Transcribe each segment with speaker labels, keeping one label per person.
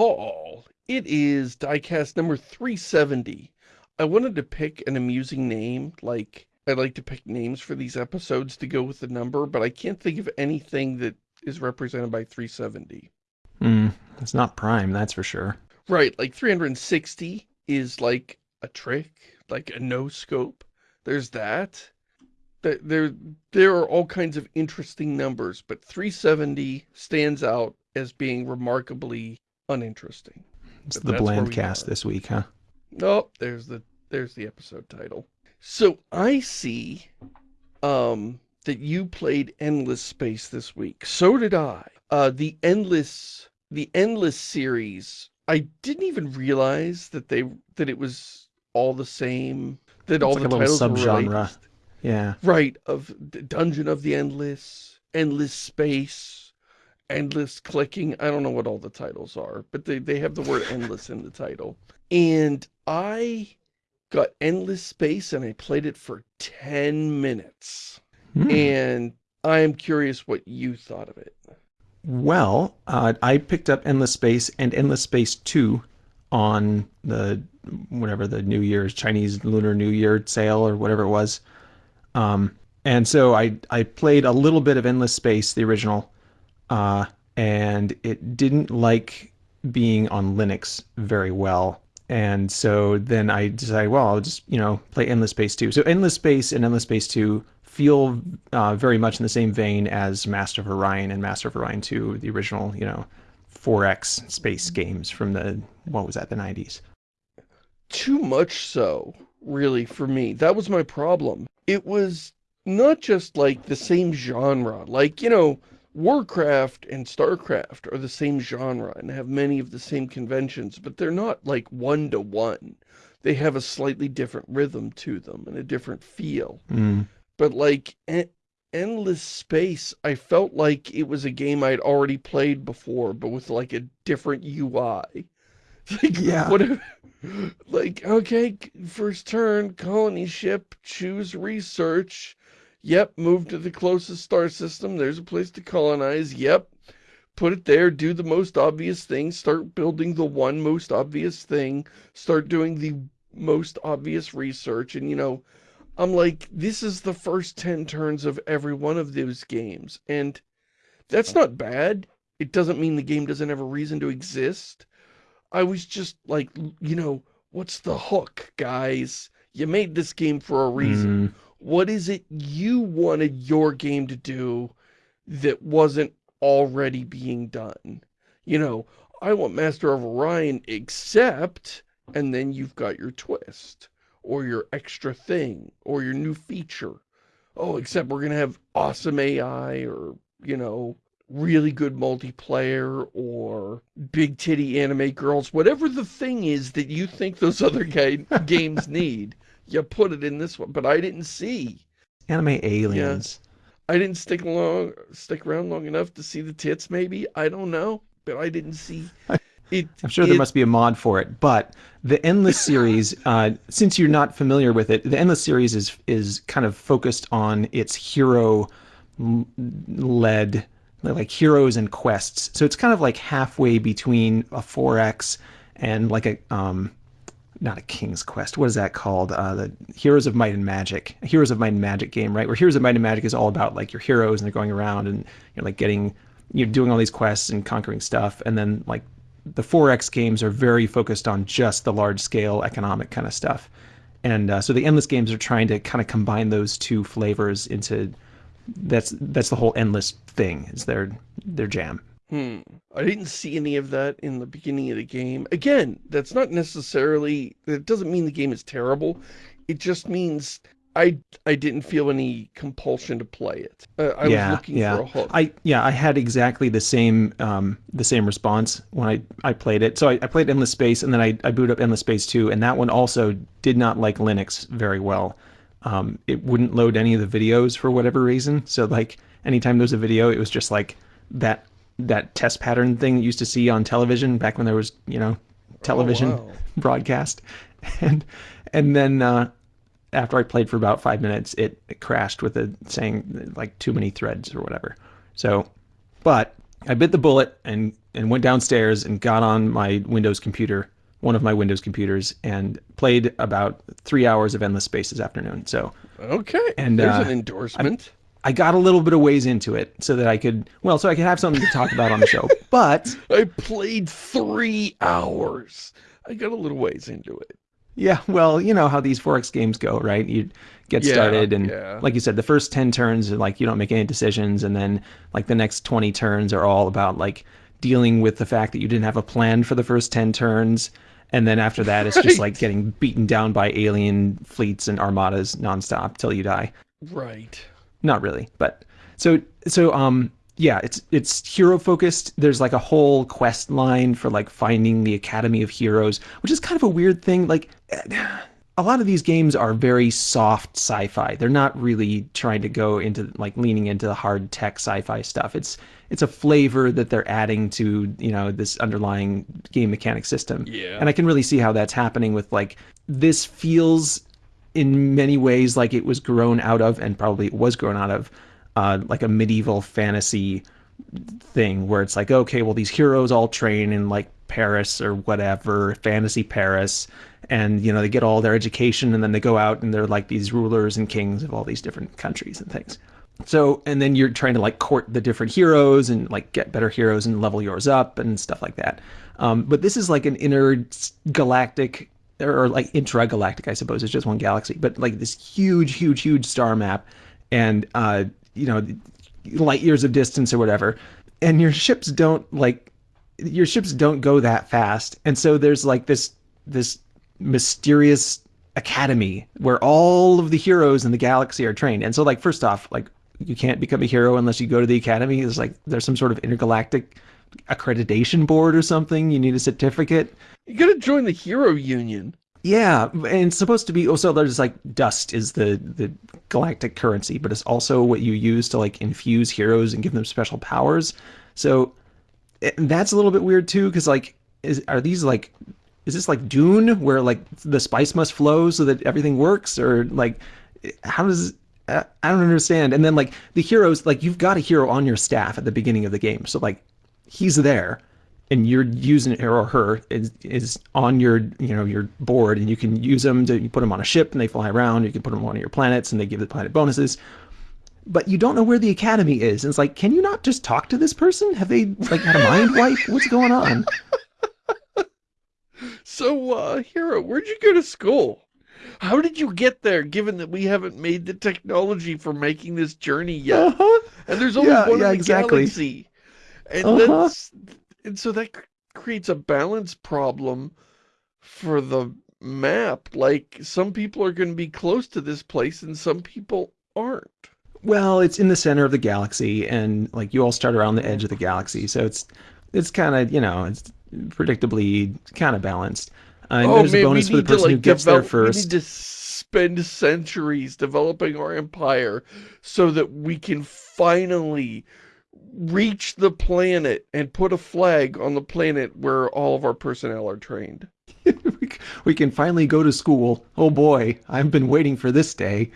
Speaker 1: Paul. It is diecast number 370. I wanted to pick an amusing name, like I like to pick names for these episodes to go with the number, but I can't think of anything that is represented by 370.
Speaker 2: Hmm, it's not prime, that's for sure.
Speaker 1: Right, like 360 is like a trick, like a no scope. There's that. There, there are all kinds of interesting numbers, but 370 stands out as being remarkably uninteresting.
Speaker 2: It's but the bland cast this week, huh?
Speaker 1: Oh, there's the there's the episode title. So I see um, that you played Endless Space this week. So did I. Uh, the Endless the Endless series. I didn't even realize that they that it was all the same. That
Speaker 2: it's
Speaker 1: all
Speaker 2: like
Speaker 1: the titles
Speaker 2: subgenre.
Speaker 1: were.
Speaker 2: Yeah.
Speaker 1: Right of Dungeon of the Endless, Endless Space, Endless Clicking. I don't know what all the titles are, but they they have the word endless in the title. And I got Endless Space and I played it for 10 minutes. Hmm. And I am curious what you thought of it.
Speaker 2: Well, uh, I picked up Endless Space and Endless Space 2 on the, whatever the New Year's, Chinese Lunar New Year sale or whatever it was. Um, and so I, I played a little bit of Endless Space, the original, uh, and it didn't like being on Linux very well. And so then I decided, well, I'll just, you know, play Endless Space 2. So Endless Space and Endless Space 2 feel uh, very much in the same vein as Master of Orion and Master of Orion 2, the original, you know, 4X space games from the, what was that, the 90s.
Speaker 1: Too much so, really, for me. That was my problem. It was not just like the same genre, like, you know, Warcraft and Starcraft are the same genre and have many of the same conventions, but they're not like one-to-one. -one. They have a slightly different rhythm to them and a different feel.
Speaker 2: Mm.
Speaker 1: But like Endless Space, I felt like it was a game I'd already played before, but with like a different UI. Like,
Speaker 2: yeah.
Speaker 1: What if, like, okay, first turn, colony ship, choose research, Yep, move to the closest star system. There's a place to colonize. Yep. Put it there, do the most obvious thing, start building the one most obvious thing, start doing the most obvious research, and you know, I'm like, this is the first 10 turns of every one of those games, and that's not bad. It doesn't mean the game doesn't have a reason to exist. I was just like, you know, what's the hook, guys? You made this game for a reason. Mm. What is it you wanted your game to do that wasn't already being done? You know, I want Master of Orion except, and then you've got your twist, or your extra thing, or your new feature. Oh, except we're going to have awesome AI, or, you know, really good multiplayer, or big titty anime girls, whatever the thing is that you think those other games need you put it in this one, but I didn't see.
Speaker 2: Anime aliens.
Speaker 1: Yeah. I didn't stick long, stick around long enough to see the tits, maybe. I don't know, but I didn't see it.
Speaker 2: I'm sure
Speaker 1: it,
Speaker 2: there must be a mod for it, but the Endless series, uh, since you're not familiar with it, the Endless series is is kind of focused on its hero led like heroes and quests. So it's kind of like halfway between a 4X and like a um not a King's Quest. What is that called? Uh, the Heroes of Might and Magic, Heroes of Might and Magic game, right? Where Heroes of Might and Magic is all about like your heroes and they're going around and you're like getting, you're doing all these quests and conquering stuff. And then like the 4X games are very focused on just the large scale economic kind of stuff. And uh, so the Endless games are trying to kind of combine those two flavors into that's that's the whole Endless thing is their their jam.
Speaker 1: Hmm. I didn't see any of that in the beginning of the game. Again, that's not necessarily, It doesn't mean the game is terrible. It just means I I didn't feel any compulsion to play it. Uh, I
Speaker 2: yeah,
Speaker 1: was looking
Speaker 2: yeah.
Speaker 1: for a hook.
Speaker 2: I yeah, I had exactly the same um, the same response when I, I played it. So I, I played Endless Space and then I, I booted up Endless Space 2 and that one also did not like Linux very well. Um, it wouldn't load any of the videos for whatever reason. So like anytime there was a video, it was just like that that test pattern thing you used to see on television back when there was, you know, television
Speaker 1: oh, wow.
Speaker 2: broadcast. And and then uh, after I played for about five minutes, it, it crashed with it saying like too many threads or whatever. So, but I bit the bullet and and went downstairs and got on my Windows computer, one of my Windows computers, and played about three hours of Endless Space this afternoon. So
Speaker 1: Okay.
Speaker 2: And,
Speaker 1: there's
Speaker 2: uh,
Speaker 1: an endorsement.
Speaker 2: I got a little bit of ways into it so that I could, well, so I could have something to talk about on the show. But
Speaker 1: I played three hours. I got a little ways into it.
Speaker 2: yeah, well, you know how these 4X games go, right? You get
Speaker 1: Yeah,
Speaker 2: started, and
Speaker 1: yeah.
Speaker 2: like you said, the first 10 turns like you don't make any decisions, and then like the next 20 turns are all about like dealing with the fact that you didn't have a plan for the first 10 turns. And then after that, it's just like getting beaten down by alien fleets and armadas nonstop till you die.
Speaker 1: Right.
Speaker 2: Not really but so so um yeah it's it's hero focused. There's like a whole quest line for like finding the academy of heroes which is kind of a weird thing. Like a lot of these games are very soft sci-fi. They're not really trying to go into like leaning into the hard tech sci-fi stuff. It's it's a flavor that they're adding to you know this underlying game mechanic system.
Speaker 1: Yeah.
Speaker 2: and i can really see how that's happening with like this feels in many ways like it was grown out of and probably was grown out of uh, like a medieval fantasy thing where it's like okay well these heroes all train in like paris or whatever fantasy paris and you know they get all their education and then they go out and they're like these rulers and kings of all these different countries and things. So and then you're trying to like court the different heroes and like get better heroes and level yours up and stuff like that. Um, but this is like an intergalactic or like intragalactic i suppose it's just one galaxy but like this huge huge huge star map and uh you know light years of distance or whatever. And your ships don't like your ships don't go that fast. And so there's like this this mysterious academy where all of the heroes in the galaxy are trained. And so like first off like you can't become a hero unless you go to the academy. There's like there's some sort of intergalactic accreditation board or something you need a certificate
Speaker 1: You gotta join the Hero Union.
Speaker 2: yeah, and it's supposed to be oh, also there's like dust is the the galactic currency, but it's also what you use to like infuse heroes and give them special powers. So it, that's a little bit weird too, because like is are these like is this like Dune where like the spice must flow so that everything works, or like eh, how does I I don't understand. And then like the heroes, like you've got a hero on your staff at the beginning of the game, so like he's there and you're using it or her is, is on your you know your board and you can use them to you put them on a ship and they fly around you can put them on one of your planets and they give the planet bonuses but you don't know where the academy is and it's like can you not just talk to this person have they like had a mind wipe what's going on
Speaker 1: So, uh, Hero, where'd you go to school? How did you get there, given that we haven't made the technology for making this journey yet?
Speaker 2: uh-huh.
Speaker 1: And there's only
Speaker 2: Yeah,
Speaker 1: one
Speaker 2: yeah,
Speaker 1: in the
Speaker 2: exactly.
Speaker 1: galaxy. And
Speaker 2: Uh-huh.
Speaker 1: that's and so that creates a balance problem for the map. Like some people are going to be close to this place and some people aren't.
Speaker 2: well it's in the center of the galaxy and like you all start around the edge of the galaxy so it's it's kind of you know it's predictably kind of balanced uh, and there's a bonus for the person who gets there
Speaker 1: develop-
Speaker 2: first
Speaker 1: We need to spend centuries developing our empire so that we can finally reach the planet and put a flag on the planet where all of our personnel are trained.
Speaker 2: we can finally go to school. Oh boy, I've been waiting for this day.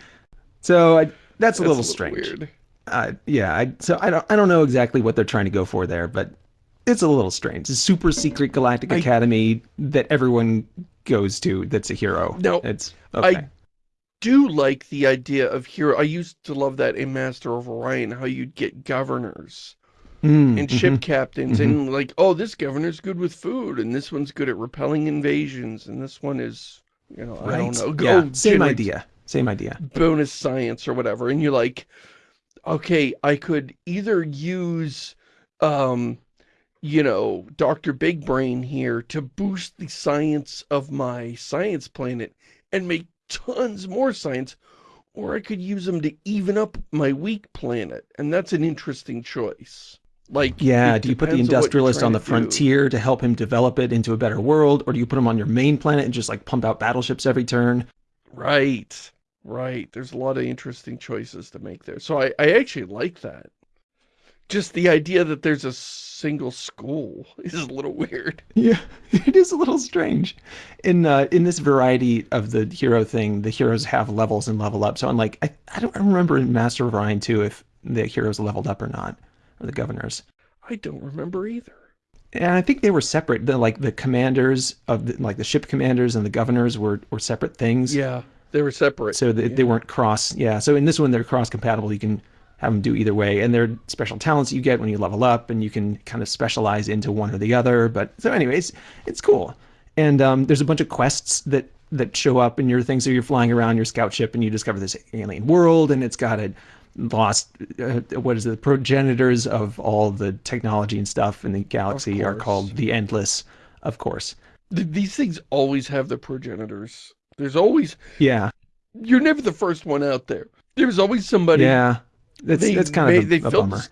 Speaker 2: So I, that's a
Speaker 1: That's
Speaker 2: little strange.
Speaker 1: weird.
Speaker 2: Uh, yeah, I, so I don't I don't know exactly what they're trying to go for there, but it's a little strange. It's a super secret galactic
Speaker 1: I-
Speaker 2: academy that everyone goes to. That's a hero.
Speaker 1: No,
Speaker 2: it's
Speaker 1: I
Speaker 2: okay.
Speaker 1: Do like the idea of hero. I used to love that in Master of Orion, how you'd get governors
Speaker 2: Mm,
Speaker 1: and ship
Speaker 2: mhm.
Speaker 1: captains and like, oh, this governor's good with food and this one's good at repelling invasions and this one is, you know, I don't know. Go
Speaker 2: Yeah, same idea. Same idea.
Speaker 1: bonus science or whatever and you're like okay i could either use um you know dr big brain here to boost the science of my science planet and make tons more science or i could use them to even up my weak planet and that's an interesting choice like
Speaker 2: Yeah, do you put the industrialist on the
Speaker 1: to do.
Speaker 2: frontier to help him develop it into a better world, or do you put him on your main planet and just like pump out battleships every turn?
Speaker 1: Right, right. There's a lot of interesting choices to make there. So I, I actually like that. Just the idea that there's a single school is a little weird.
Speaker 2: Yeah, it is a little strange. In uh, in this variety of the hero thing, the heroes have levels and level up. So I'm like, I, I don't remember in Master of Orion 2 if the heroes leveled up or not, or the governors.
Speaker 1: I don't remember either.
Speaker 2: and I think they were separate. The like the commanders of the, like the ship commanders and the governors were were separate things.
Speaker 1: Yeah, they were separate.
Speaker 2: So they,
Speaker 1: yeah.
Speaker 2: they weren't cross. Yeah. So in this one, they're cross compatible. You can have them do either way, and they're special talents you get when you level up, and you can kind of specialize into one or the other. But so, anyways, it's cool. And um, there's a bunch of quests that that show up in your thing. So you're flying around your scout ship, and you discover this alien world, and it's got a lost uh, what is it the progenitors of all the technology and stuff in the galaxy are called the endless of course
Speaker 1: Th- these things always have the progenitors. There's always
Speaker 2: yeah
Speaker 1: you're never the first one out there. There's always somebody.
Speaker 2: yeah that's
Speaker 1: they,
Speaker 2: that's kind
Speaker 1: they,
Speaker 2: of a,
Speaker 1: they
Speaker 2: a bummer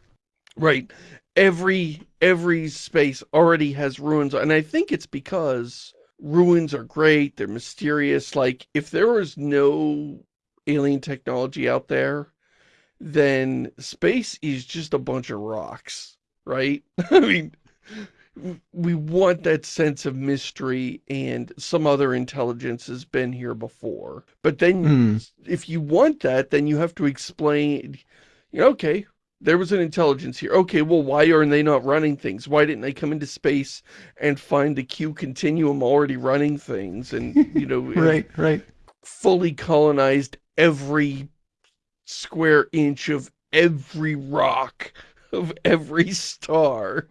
Speaker 1: Right. Every every space already has ruins, and I think it's because ruins are great. They're mysterious. Like if there was no alien technology out there, then space is just a bunch of rocks, right? I mean, we want that sense of mystery and some other intelligence has been here before. But then
Speaker 2: Hmm.
Speaker 1: if you want that, then you have to explain, okay, there was an intelligence here. Okay, well, why aren't they not running things? Why didn't they come into space and find the Q continuum already running things and, you know,
Speaker 2: right right
Speaker 1: fully colonized every square inch of every rock of every star.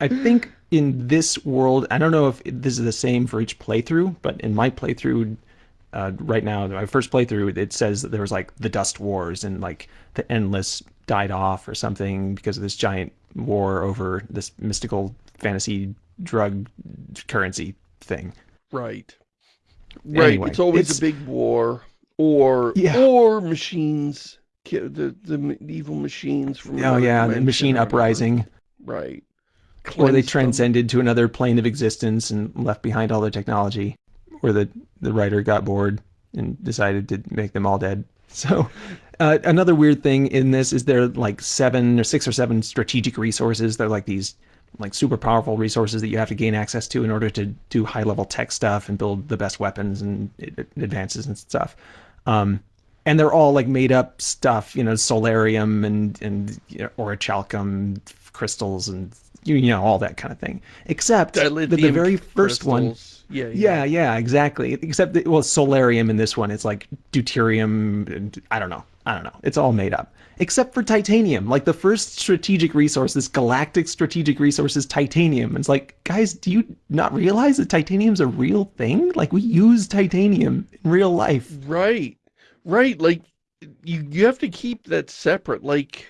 Speaker 2: I think in this world, I don't know if this is the same for each playthrough, but in my playthrough uh, right now, my first playthrough, it says that there was like the Dust Wars and like the Endless died off or something because of this giant war over this mystical fantasy drug currency thing.
Speaker 1: Right. Right.
Speaker 2: Anyway,
Speaker 1: it's always
Speaker 2: it's-
Speaker 1: a big war or
Speaker 2: Yeah.
Speaker 1: or machines the the evil machines from
Speaker 2: Oh yeah, the machine uprising,
Speaker 1: Right.
Speaker 2: or they
Speaker 1: Cleanse them.
Speaker 2: transcended to another plane of existence and left behind all their technology, or the the writer got bored and decided to make them all dead. So, uh, another weird thing in this is there are like seven or six or seven strategic resources. They're like these like super powerful resources that you have to gain access to in order to do high level tech stuff and build the best weapons and advances and stuff. Um, and they're all like made up stuff, you know, solarium and and you know, orichalcum crystals and you, you know all that kind of thing. Except that the very first one,
Speaker 1: crystals. Yeah,
Speaker 2: yeah, yeah, exactly. Except that, well, solarium in this one, it's like deuterium. And I don't know. I don't know. It's all made up. Except for titanium. Like the first strategic resource, this galactic strategic resource is titanium. It's like, guys, do you not realize that titanium's a real thing? Like we use titanium in real life.
Speaker 1: Right. Right. Like you you have to keep that separate. Like,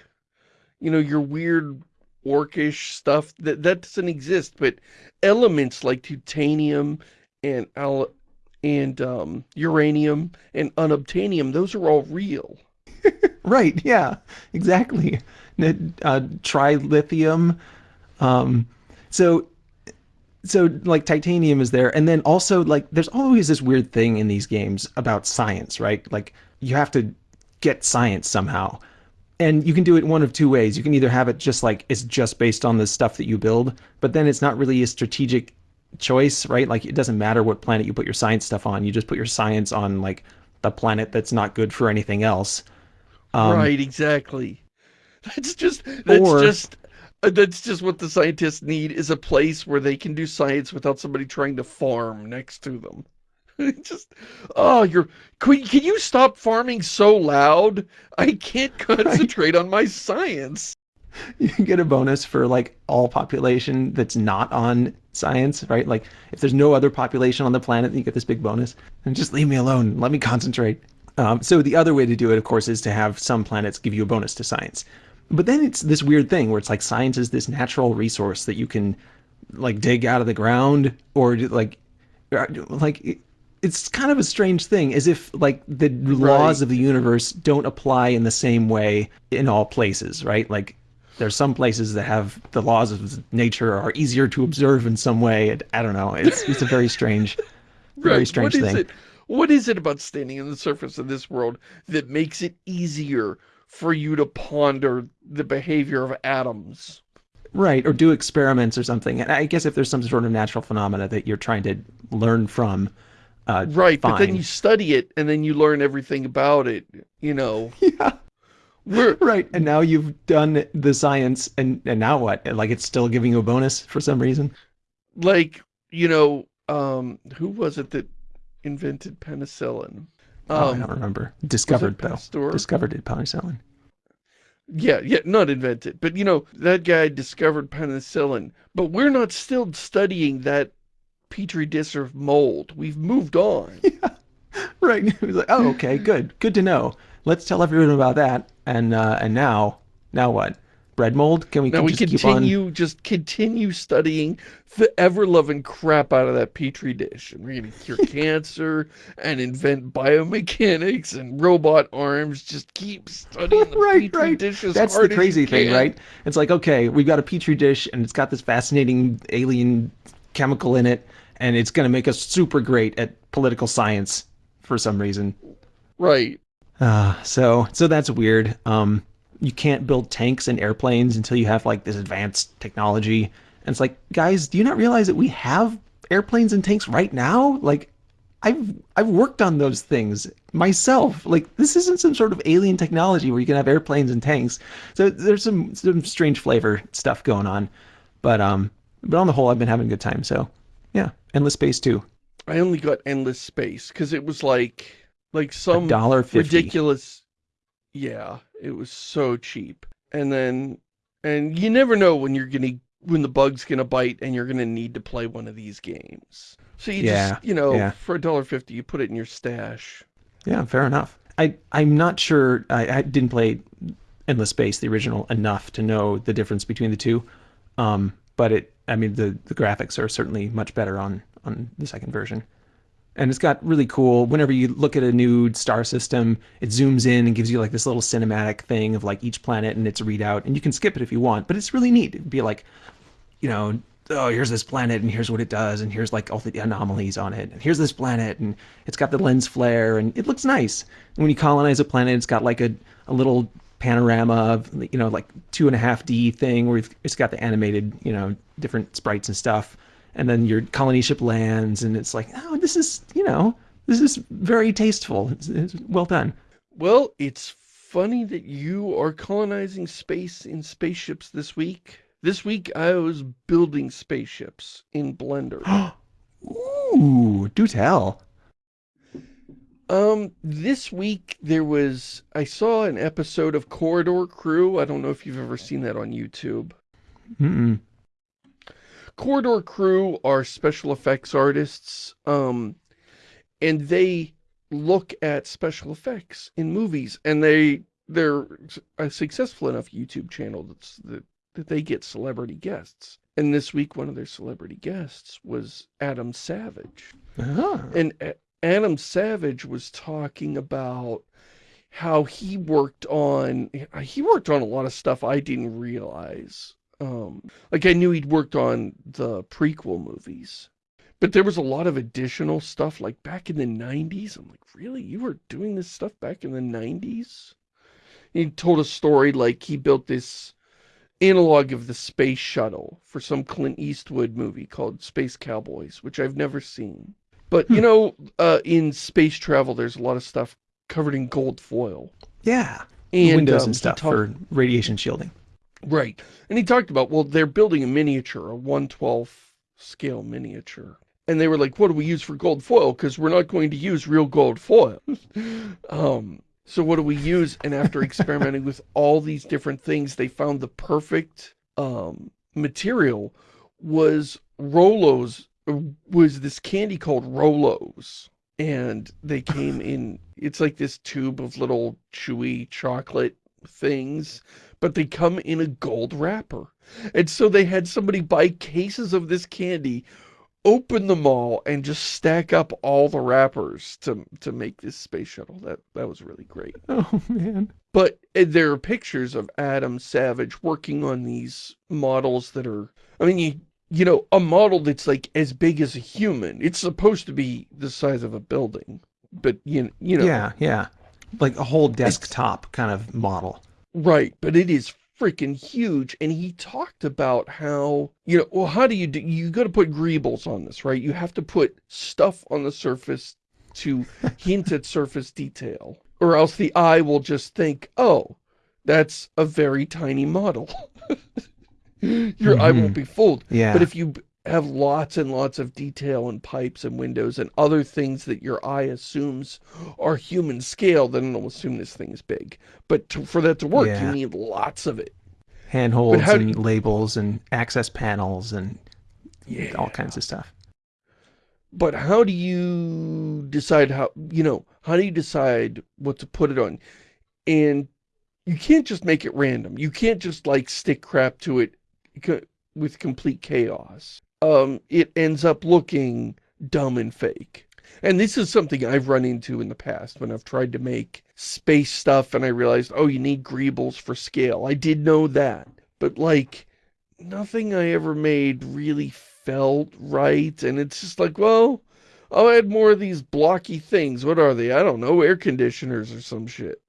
Speaker 1: you know, your weird orcish stuff that that doesn't exist, but elements like titanium and and um uranium and unobtainium, those are all real.
Speaker 2: Right. Yeah. Exactly. Uh, trilithium. Um, so, so like titanium is there, and then also like there's always this weird thing in these games about science, right? Like you have to get science somehow, and you can do it one of two ways. You can either have it just like it's just based on the stuff that you build, but then it's not really a strategic choice, right? Like it doesn't matter what planet you put your science stuff on. You just put your science on like the planet that's not good for anything else. Um,
Speaker 1: right, exactly. That's just that's
Speaker 2: Or-
Speaker 1: just uh, that's just what the scientists need is a place where they can do science without somebody trying to farm next to them. just oh, you're can, can you stop farming so loud? I can't concentrate on my science.
Speaker 2: you get a bonus for like all population that's not on science, right? Like if there's no other population on the planet, you get this big bonus. And just leave me alone. Let me concentrate. Um, so the other way to do it, of course, is to have some planets give you a bonus to science. But then it's this weird thing where it's like science is this natural resource that you can like dig out of the ground or like like it- it's kind of a strange thing as if like the laws
Speaker 1: Right.
Speaker 2: of the universe don't apply in the same way in all places right like there's some places that have the laws of nature are easier to observe in some way i don't know it's it's a very strange very
Speaker 1: Right,
Speaker 2: strange
Speaker 1: what is
Speaker 2: thing
Speaker 1: it? What is it about standing on the surface of this world that makes it easier for you to ponder the behavior of atoms?
Speaker 2: right or do experiments or something and i guess if there's some sort of natural phenomena that you're trying to learn from uh
Speaker 1: Right, but then you study it and then you learn everything about it, you know.
Speaker 2: yeah
Speaker 1: We're
Speaker 2: right. And now you've done the science, and and now what? Like it's still giving you a bonus for some reason.
Speaker 1: like, you know, um, who was it that invented penicillin?
Speaker 2: Oh, I
Speaker 1: Um,
Speaker 2: don't remember. Discovered though.
Speaker 1: Pasteur?
Speaker 2: Discovered it penicillin.
Speaker 1: Yeah, yeah, not invented, but you know, that guy discovered penicillin, but we're not still studying that petri dish of mold. We've moved on. Yeah.
Speaker 2: Right. It was like, oh, okay, good, good to know. Let's tell everyone about that. And uh, and now, now what? Bread mold? Can we
Speaker 1: Now we
Speaker 2: just keep on?
Speaker 1: continue, just continue studying the ever-loving crap out of that petri dish. And we're gonna cure cancer and invent biomechanics and robot arms. Just keep studying the
Speaker 2: Right,
Speaker 1: petri
Speaker 2: right.
Speaker 1: dish as
Speaker 2: That's the crazy thing,
Speaker 1: can.
Speaker 2: right? It's like, okay, we've got a petri dish, and it's got this fascinating alien chemical in it, and it's going to make us super great at political science for some reason.
Speaker 1: Right.
Speaker 2: Uh, so so that's weird. Um, you can't build tanks and airplanes until you have like this advanced technology. And it's like, guys, do you not realize that we have airplanes and tanks right now? Like, I've I've worked on those things myself. Like, this isn't some sort of alien technology where you can have airplanes and tanks. So there's some some strange flavor stuff going on. But um, but on the whole, I've been having a good time. So yeah, endless space too.
Speaker 1: I only got endless space because it was like like some
Speaker 2: dollar fifty.
Speaker 1: ridiculous. Yeah, it was so cheap. And then, and you never know when you're gonna when the bug's gonna bite and you're gonna need to play one of these games. So you
Speaker 2: Yeah,
Speaker 1: just you know
Speaker 2: yeah.
Speaker 1: for a dollar fifty you put it in your stash.
Speaker 2: Yeah, fair enough. I I'm not sure. I, I didn't play Endless Space, the original, enough to know the difference between the two. Um, but it, I mean, the the graphics are certainly much better on on the second version. And it's got really cool. Whenever you look at a new star system, it zooms in and gives you like this little cinematic thing of like each planet and its readout. And you can skip it if you want, but it's really neat. It'd be like, you know, oh, here's this planet and here's what it does and here's like all the anomalies on it and here's this planet and it's got the lens flare and it looks nice. And when you colonize a planet, it's got like a, a little panorama of, you know, like two and a half D thing where it's got the animated, you know, different sprites and stuff. And then your colony ship lands and it's like, oh, this is, you know, this is very tasteful. It's, it's well done.
Speaker 1: Well, it's funny that you are colonizing space in spaceships this week. This week I was building spaceships in Blender.
Speaker 2: Ooh, do tell.
Speaker 1: Um, this week there was, I saw an episode of Corridor Crew. I don't know if you've ever seen that on YouTube.
Speaker 2: Mm-mm.
Speaker 1: Corridor Crew are special effects artists, um, and they look at special effects in movies, and they, they're a successful enough YouTube channel that's, that, that they get celebrity guests. And this week one of their celebrity guests was Adam Savage.
Speaker 2: Ah.
Speaker 1: And A- Adam Savage was talking about how he worked on, he worked on a lot of stuff I didn't realize. Um, like I knew he'd worked on the prequel movies, but there was a lot of additional stuff like back in the 90s. I'm like, really? You were doing this stuff back in the 90s? He told a story like he built this analog of the space shuttle for some Clint Eastwood movie called Space Cowboys, which I've never seen. But, you know, uh, in space travel, there's a lot of stuff covered in gold foil.
Speaker 2: Yeah.
Speaker 1: And,
Speaker 2: Windows
Speaker 1: um,
Speaker 2: and stuff
Speaker 1: talked-
Speaker 2: for radiation shielding.
Speaker 1: Right. And he talked about, well, they're building a miniature, a 112 scale miniature. And they were like, what do we use for gold foil? Because we're not going to use real gold foil. um, so what do we use? And after experimenting with all these different things, they found the perfect um, material was Rolos, was this candy called Rolos. And they came in, it's like this tube of little chewy chocolate things but they come in a gold wrapper. And so they had somebody buy cases of this candy, open them all, and just stack up all the wrappers to to make this space shuttle. That that was really great.
Speaker 2: Oh man.
Speaker 1: But uh, there are pictures of Adam Savage working on these models that are, I mean, you you know, a model that's like as big as a human. It's supposed to be the size of a building, but you you know,
Speaker 2: Yeah, yeah. Like a whole desktop kind of model.
Speaker 1: Right, but it is freaking huge. And he talked about how, you know, well, how do you do, you got to put greebles on this, right? You have to put stuff on the surface to hint at surface detail, or else the eye will just think, oh, That's a very tiny model. Your eye won't mm-hmm. be fooled.
Speaker 2: Yeah.
Speaker 1: But if you have lots and lots of detail and pipes and windows and other things that your eye assumes are human scale, then it'll assume this thing is big. But to, for that to work,
Speaker 2: Yeah.
Speaker 1: you need lots of it.
Speaker 2: handholds and
Speaker 1: you-
Speaker 2: labels and access panels and
Speaker 1: Yeah.
Speaker 2: all kinds of stuff.
Speaker 1: But how do you decide how, you know, how do you decide what to put it on? And you can't just make it random. You can't just like stick crap to it with complete chaos. Um, it ends up looking dumb and fake. And this is something I've run into in the past when I've tried to make space stuff and I realized, oh, you need greebles for scale. I did know that. But like, nothing I ever made really felt right. And it's just like, well, I'll add more of these blocky things. What are they? I don't know, air conditioners or some shit.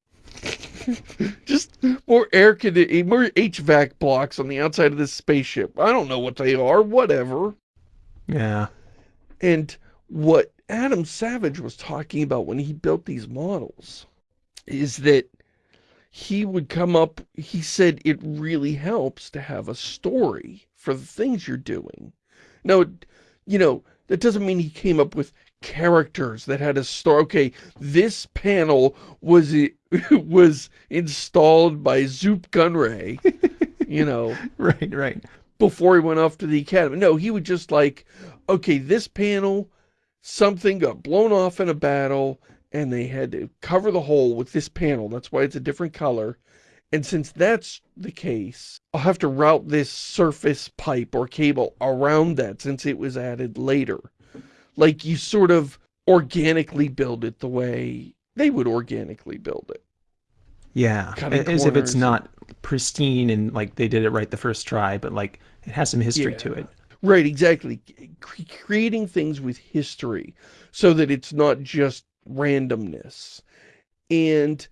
Speaker 1: just more air condi- more HVAC blocks on the outside of this spaceship. I don't know what they are, whatever.
Speaker 2: Yeah.
Speaker 1: And what Adam Savage was talking about when he built these models is that he would come up, he said it really helps to have a story for the things you're doing. Now, you know, that doesn't mean he came up with characters that had a story. Okay, this panel was was installed by Zoop Gunray, you know
Speaker 2: Right, right.
Speaker 1: before he went off to the academy. No, he would just like, okay, this panel, something got blown off in a battle, and they had to cover the hole with this panel. That's why it's a different color. And since that's the case, I'll have to route this surface pipe or cable around that since it was added later. Like you sort of organically build it the way they would organically build it.
Speaker 2: Yeah.
Speaker 1: Cutting
Speaker 2: As if it's not pristine and like they did it right the first try, but like it has some history to it.
Speaker 1: Right, exactly. Cre- creating things with history so that it's not just randomness. And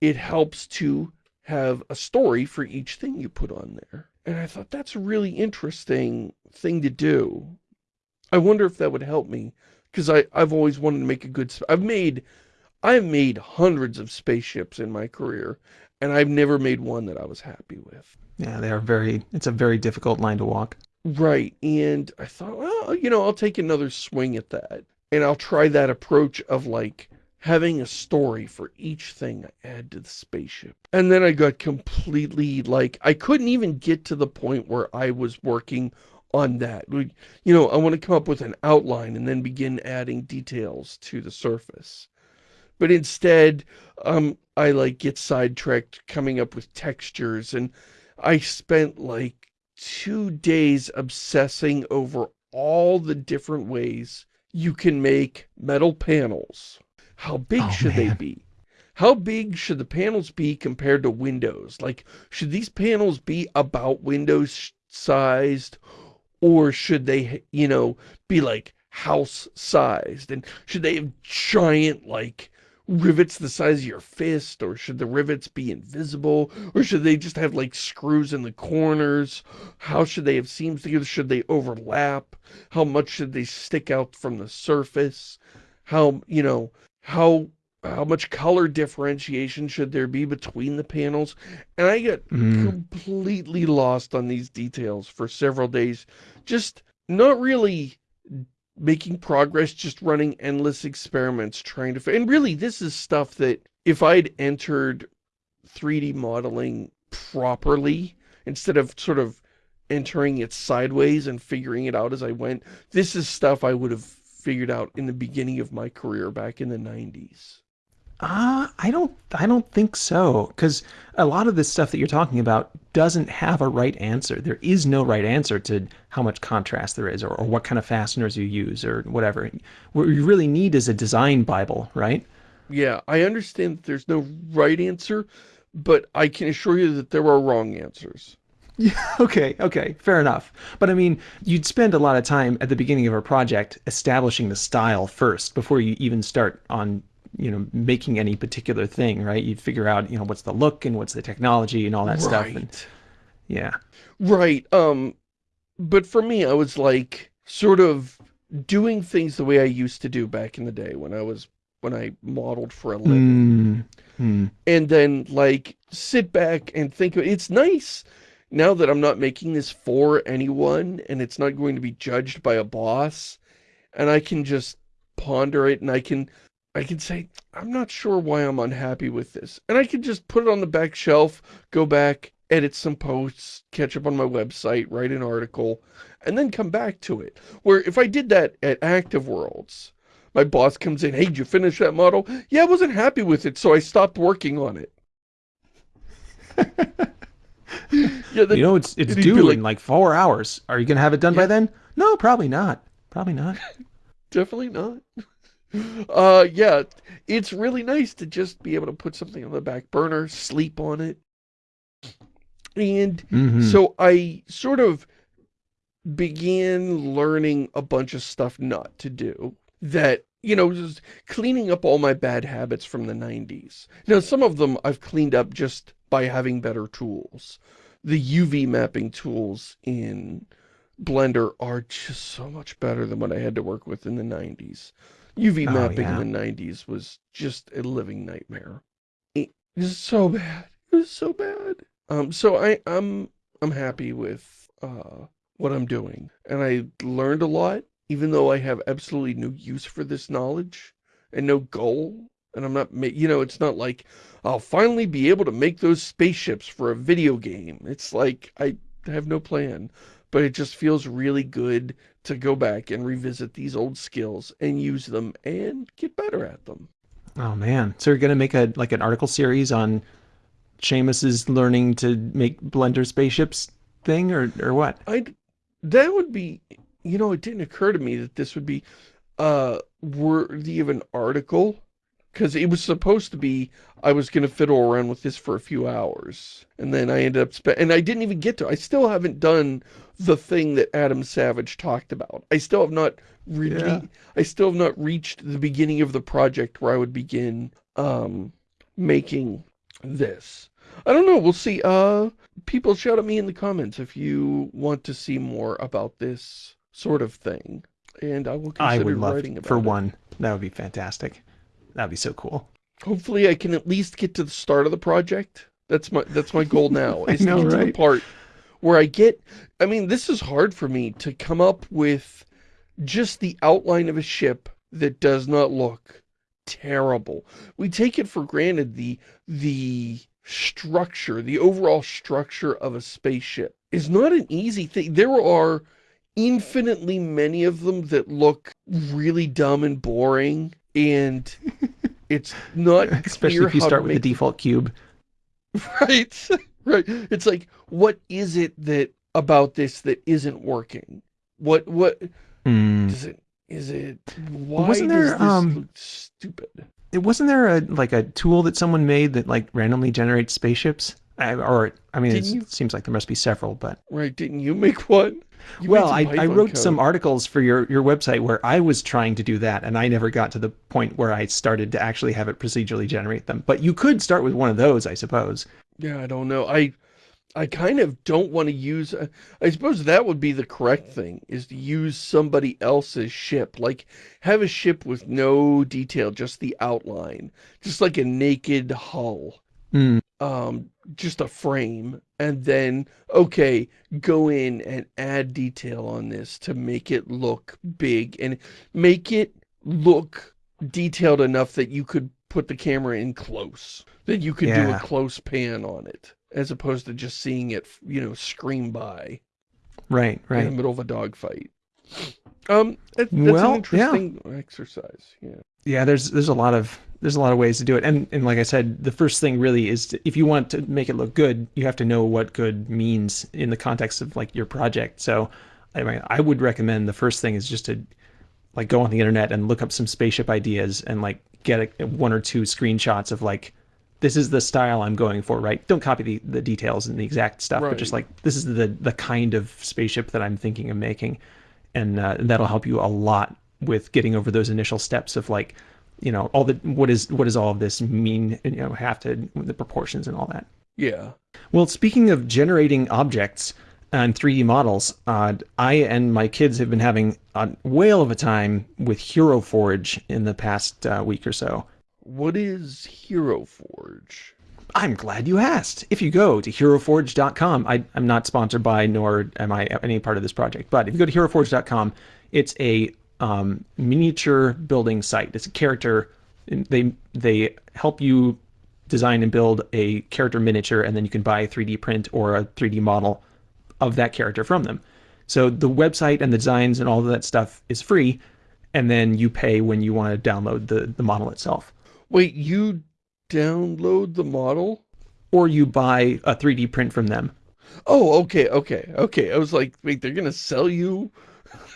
Speaker 1: it helps to have a story for each thing you put on there. And I thought that's a really interesting thing to do. I wonder if that would help me because I I've always wanted to make a good I've made I've made hundreds of spaceships in my career and I've never made one that I was happy with.
Speaker 2: Yeah, they are very it's a very difficult line to walk.
Speaker 1: Right. And I thought, well, you know, I'll take another swing at that. And I'll try that approach of like having a story for each thing I add to the spaceship. And then I got completely like, I couldn't even get to the point where I was working on that. Like, You know, I want to come up with an outline and then begin adding details to the surface. But instead, um, I like get sidetracked coming up with textures and I spent like two days obsessing over all the different ways you can make metal panels. How big
Speaker 2: Oh,
Speaker 1: should they be? How big should the panels be compared to windows? Like, should these panels be about windows sized? Or should they, you know, be like house sized? And should they have giant, like, rivets the size of your fist? Or should the rivets be invisible? Or should they just have, like, screws in the corners? How should they have seams together? Should they overlap? How much should they stick out from the surface? How, you know, how how much color differentiation should there be between the panels? And I got
Speaker 2: Mm.
Speaker 1: completely lost on these details for several days. Just not really making progress, just running endless experiments trying to... And really, this is stuff that if I'd entered 3D modeling properly, instead of sort of entering it sideways and figuring it out as I went, this is stuff I would have figured out in the beginning of my career back in the 90s.
Speaker 2: Uh, I don't I don't think so cuz a lot of this stuff that you're talking about doesn't have a right answer. There is no right answer to how much contrast there is or, or what kind of fasteners you use or whatever. What you really need is a design bible, right?
Speaker 1: Yeah, I understand that there's no right answer, but I can assure you that there are wrong answers.
Speaker 2: Yeah, Okay, okay, fair enough. But I mean, you'd spend a lot of time at the beginning of a project establishing the style first before you even start on, you know, making any particular thing, right? You'd figure out, you know, what's the look and what's the technology and all that stuff. And yeah.
Speaker 1: Right. Um, but for me, I was like sort of doing things the way I used to do back in the day when I was when I modeled for a living.
Speaker 2: Mm, Hmm.
Speaker 1: and then like sit back and think of it's nice now that I'm not making this for anyone and it's not going to be judged by a boss and I can just ponder it and I can I can say I'm not sure why I'm unhappy with this and I can just put it on the back shelf go back edit some posts catch up on my website write an article and then come back to it where if I did that at Active Worlds my boss comes in, hey, did you finish that model? Yeah, I wasn't happy with it, so I stopped working on it.
Speaker 2: yeah, you know, it's it's due like, in like four hours. Are you gonna have it done yeah. by then? No, probably not. Probably not.
Speaker 1: Definitely not. Uh, yeah, it's really nice to just be able to put something on the back burner, sleep on it. And mm -hmm. so I sort of began learning a bunch of stuff not to do that, you know, just cleaning up all my bad habits from the 90s. Now, some of them I've cleaned up just by having better tools. The UV mapping tools in Blender are just so much better than what I had to work with in the 90s. UV oh, mapping yeah. in the 90s was just a living nightmare. It was so bad. It was so bad. Um, so I, I'm, I'm happy with, uh, what I'm doing. And I learned a lot even though I have absolutely no use for this knowledge and no goal, and I'm not, you know, it's not like I'll finally be able to make those spaceships for a video game. It's like I have no plan, but it just feels really good to go back and revisit these old skills and use them and get better at them.
Speaker 2: Oh man. So you're going to make a like an article series on Shamus's learning to make Blender spaceships thing or or what?
Speaker 1: I that would be you know, it didn't occur to me that this would be uh, worthy of an article because it was supposed to be I was going to fiddle around with this for a few hours. And then I ended up, and I didn't even get to, I still haven't done the thing that Adam Savage talked about. I still have not really, yeah. I still have not reached the beginning of the project where I would begin um, making this. I don't know, we'll see. Uh, people shout at me in the comments if you want to see more about this sort of thing. And I will consider I would love, writing about
Speaker 2: For
Speaker 1: it.
Speaker 2: one, that would be fantastic. That would be so cool.
Speaker 1: Hopefully I can at least get to the start of the project. That's my that's my goal now.
Speaker 2: Is know, to get right? to the
Speaker 1: part where I get I mean, this is hard for me to come up with just the outline of a ship that does not look terrible. We take it for granted the the structure, the overall structure of a spaceship is not an easy thing. There are infinitely many of them that look really dumb and boring and it's not
Speaker 2: especially if you start with the default cube.
Speaker 1: Right right. It's like what is it that about this that isn't working? What what mm. does it is it why wasn't there um stupid?
Speaker 2: it wasn't there a like a tool that someone made that like randomly generates spaceships I, or I mean, it seems like there must be several, but
Speaker 1: right. Didn't you make one?
Speaker 2: You well, I, I wrote code. some articles for your, your website where I was trying to do that, and I never got to the point where I started to actually have it procedurally generate them. But you could start with one of those, I suppose.
Speaker 1: Yeah, I don't know. I I kind of don't want to use... Uh, I suppose that would be the correct thing, is to use somebody else's ship. Like, have a ship with no detail, just the outline. Just like a naked hull.
Speaker 2: Mm.
Speaker 1: Um, just a frame and then, okay, go in and add detail on this to make it look big and make it look detailed enough that you could put the camera in close, that you could yeah. do a close pan on it, as opposed to just seeing it, you know, scream by.
Speaker 2: Right, right. In
Speaker 1: the middle of a dogfight. Um, that's well, an interesting yeah. exercise, yeah.
Speaker 2: Yeah, there's there's a lot of there's a lot of ways to do it. And, and like I said, the first thing really is to, if you want to make it look good, you have to know what good means in the context of like your project. So I mean, I would recommend the first thing is just to like go on the internet and look up some spaceship ideas and like get a, one or two screenshots of like, this is the style I'm going for, right? Don't copy the, the details and the exact stuff, right. but just like, this is the, the kind of spaceship that I'm thinking of making. And uh, that'll help you a lot with getting over those initial steps of like, you know, all the what is what does all of this mean? You know, have to the proportions and all that.
Speaker 1: Yeah.
Speaker 2: Well, speaking of generating objects and 3D models, uh, I and my kids have been having a whale of a time with Hero Forge in the past uh, week or so.
Speaker 1: What is Hero Forge?
Speaker 2: I'm glad you asked. If you go to heroforge.com, I, am not sponsored by nor am I any part of this project, but if you go to heroforge.com, it's a um, miniature building site. It's a character. They they help you design and build a character miniature, and then you can buy a 3D print or a 3D model of that character from them. So the website and the designs and all of that stuff is free, and then you pay when you want to download the, the model itself.
Speaker 1: Wait, you download the model?
Speaker 2: Or you buy a 3D print from them.
Speaker 1: Oh, okay, okay, okay. I was like, wait, they're going to sell you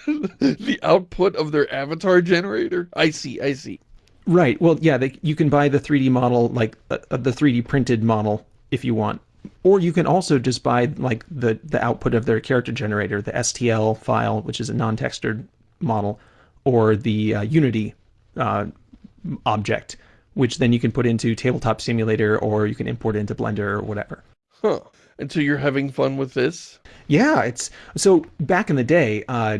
Speaker 1: the output of their avatar generator? I see, I see.
Speaker 2: Right. Well, yeah, they, you can buy the 3D model, like uh, uh the 3D printed model if you want. Or you can also just buy like the, the output of their character generator, the STL file, which is a non-textured model, or the uh, Unity uh, object, which then you can put into Tabletop Simulator or you can import it into Blender or whatever.
Speaker 1: Huh. And so you're having fun with this?
Speaker 2: Yeah, it's so back in the day, uh,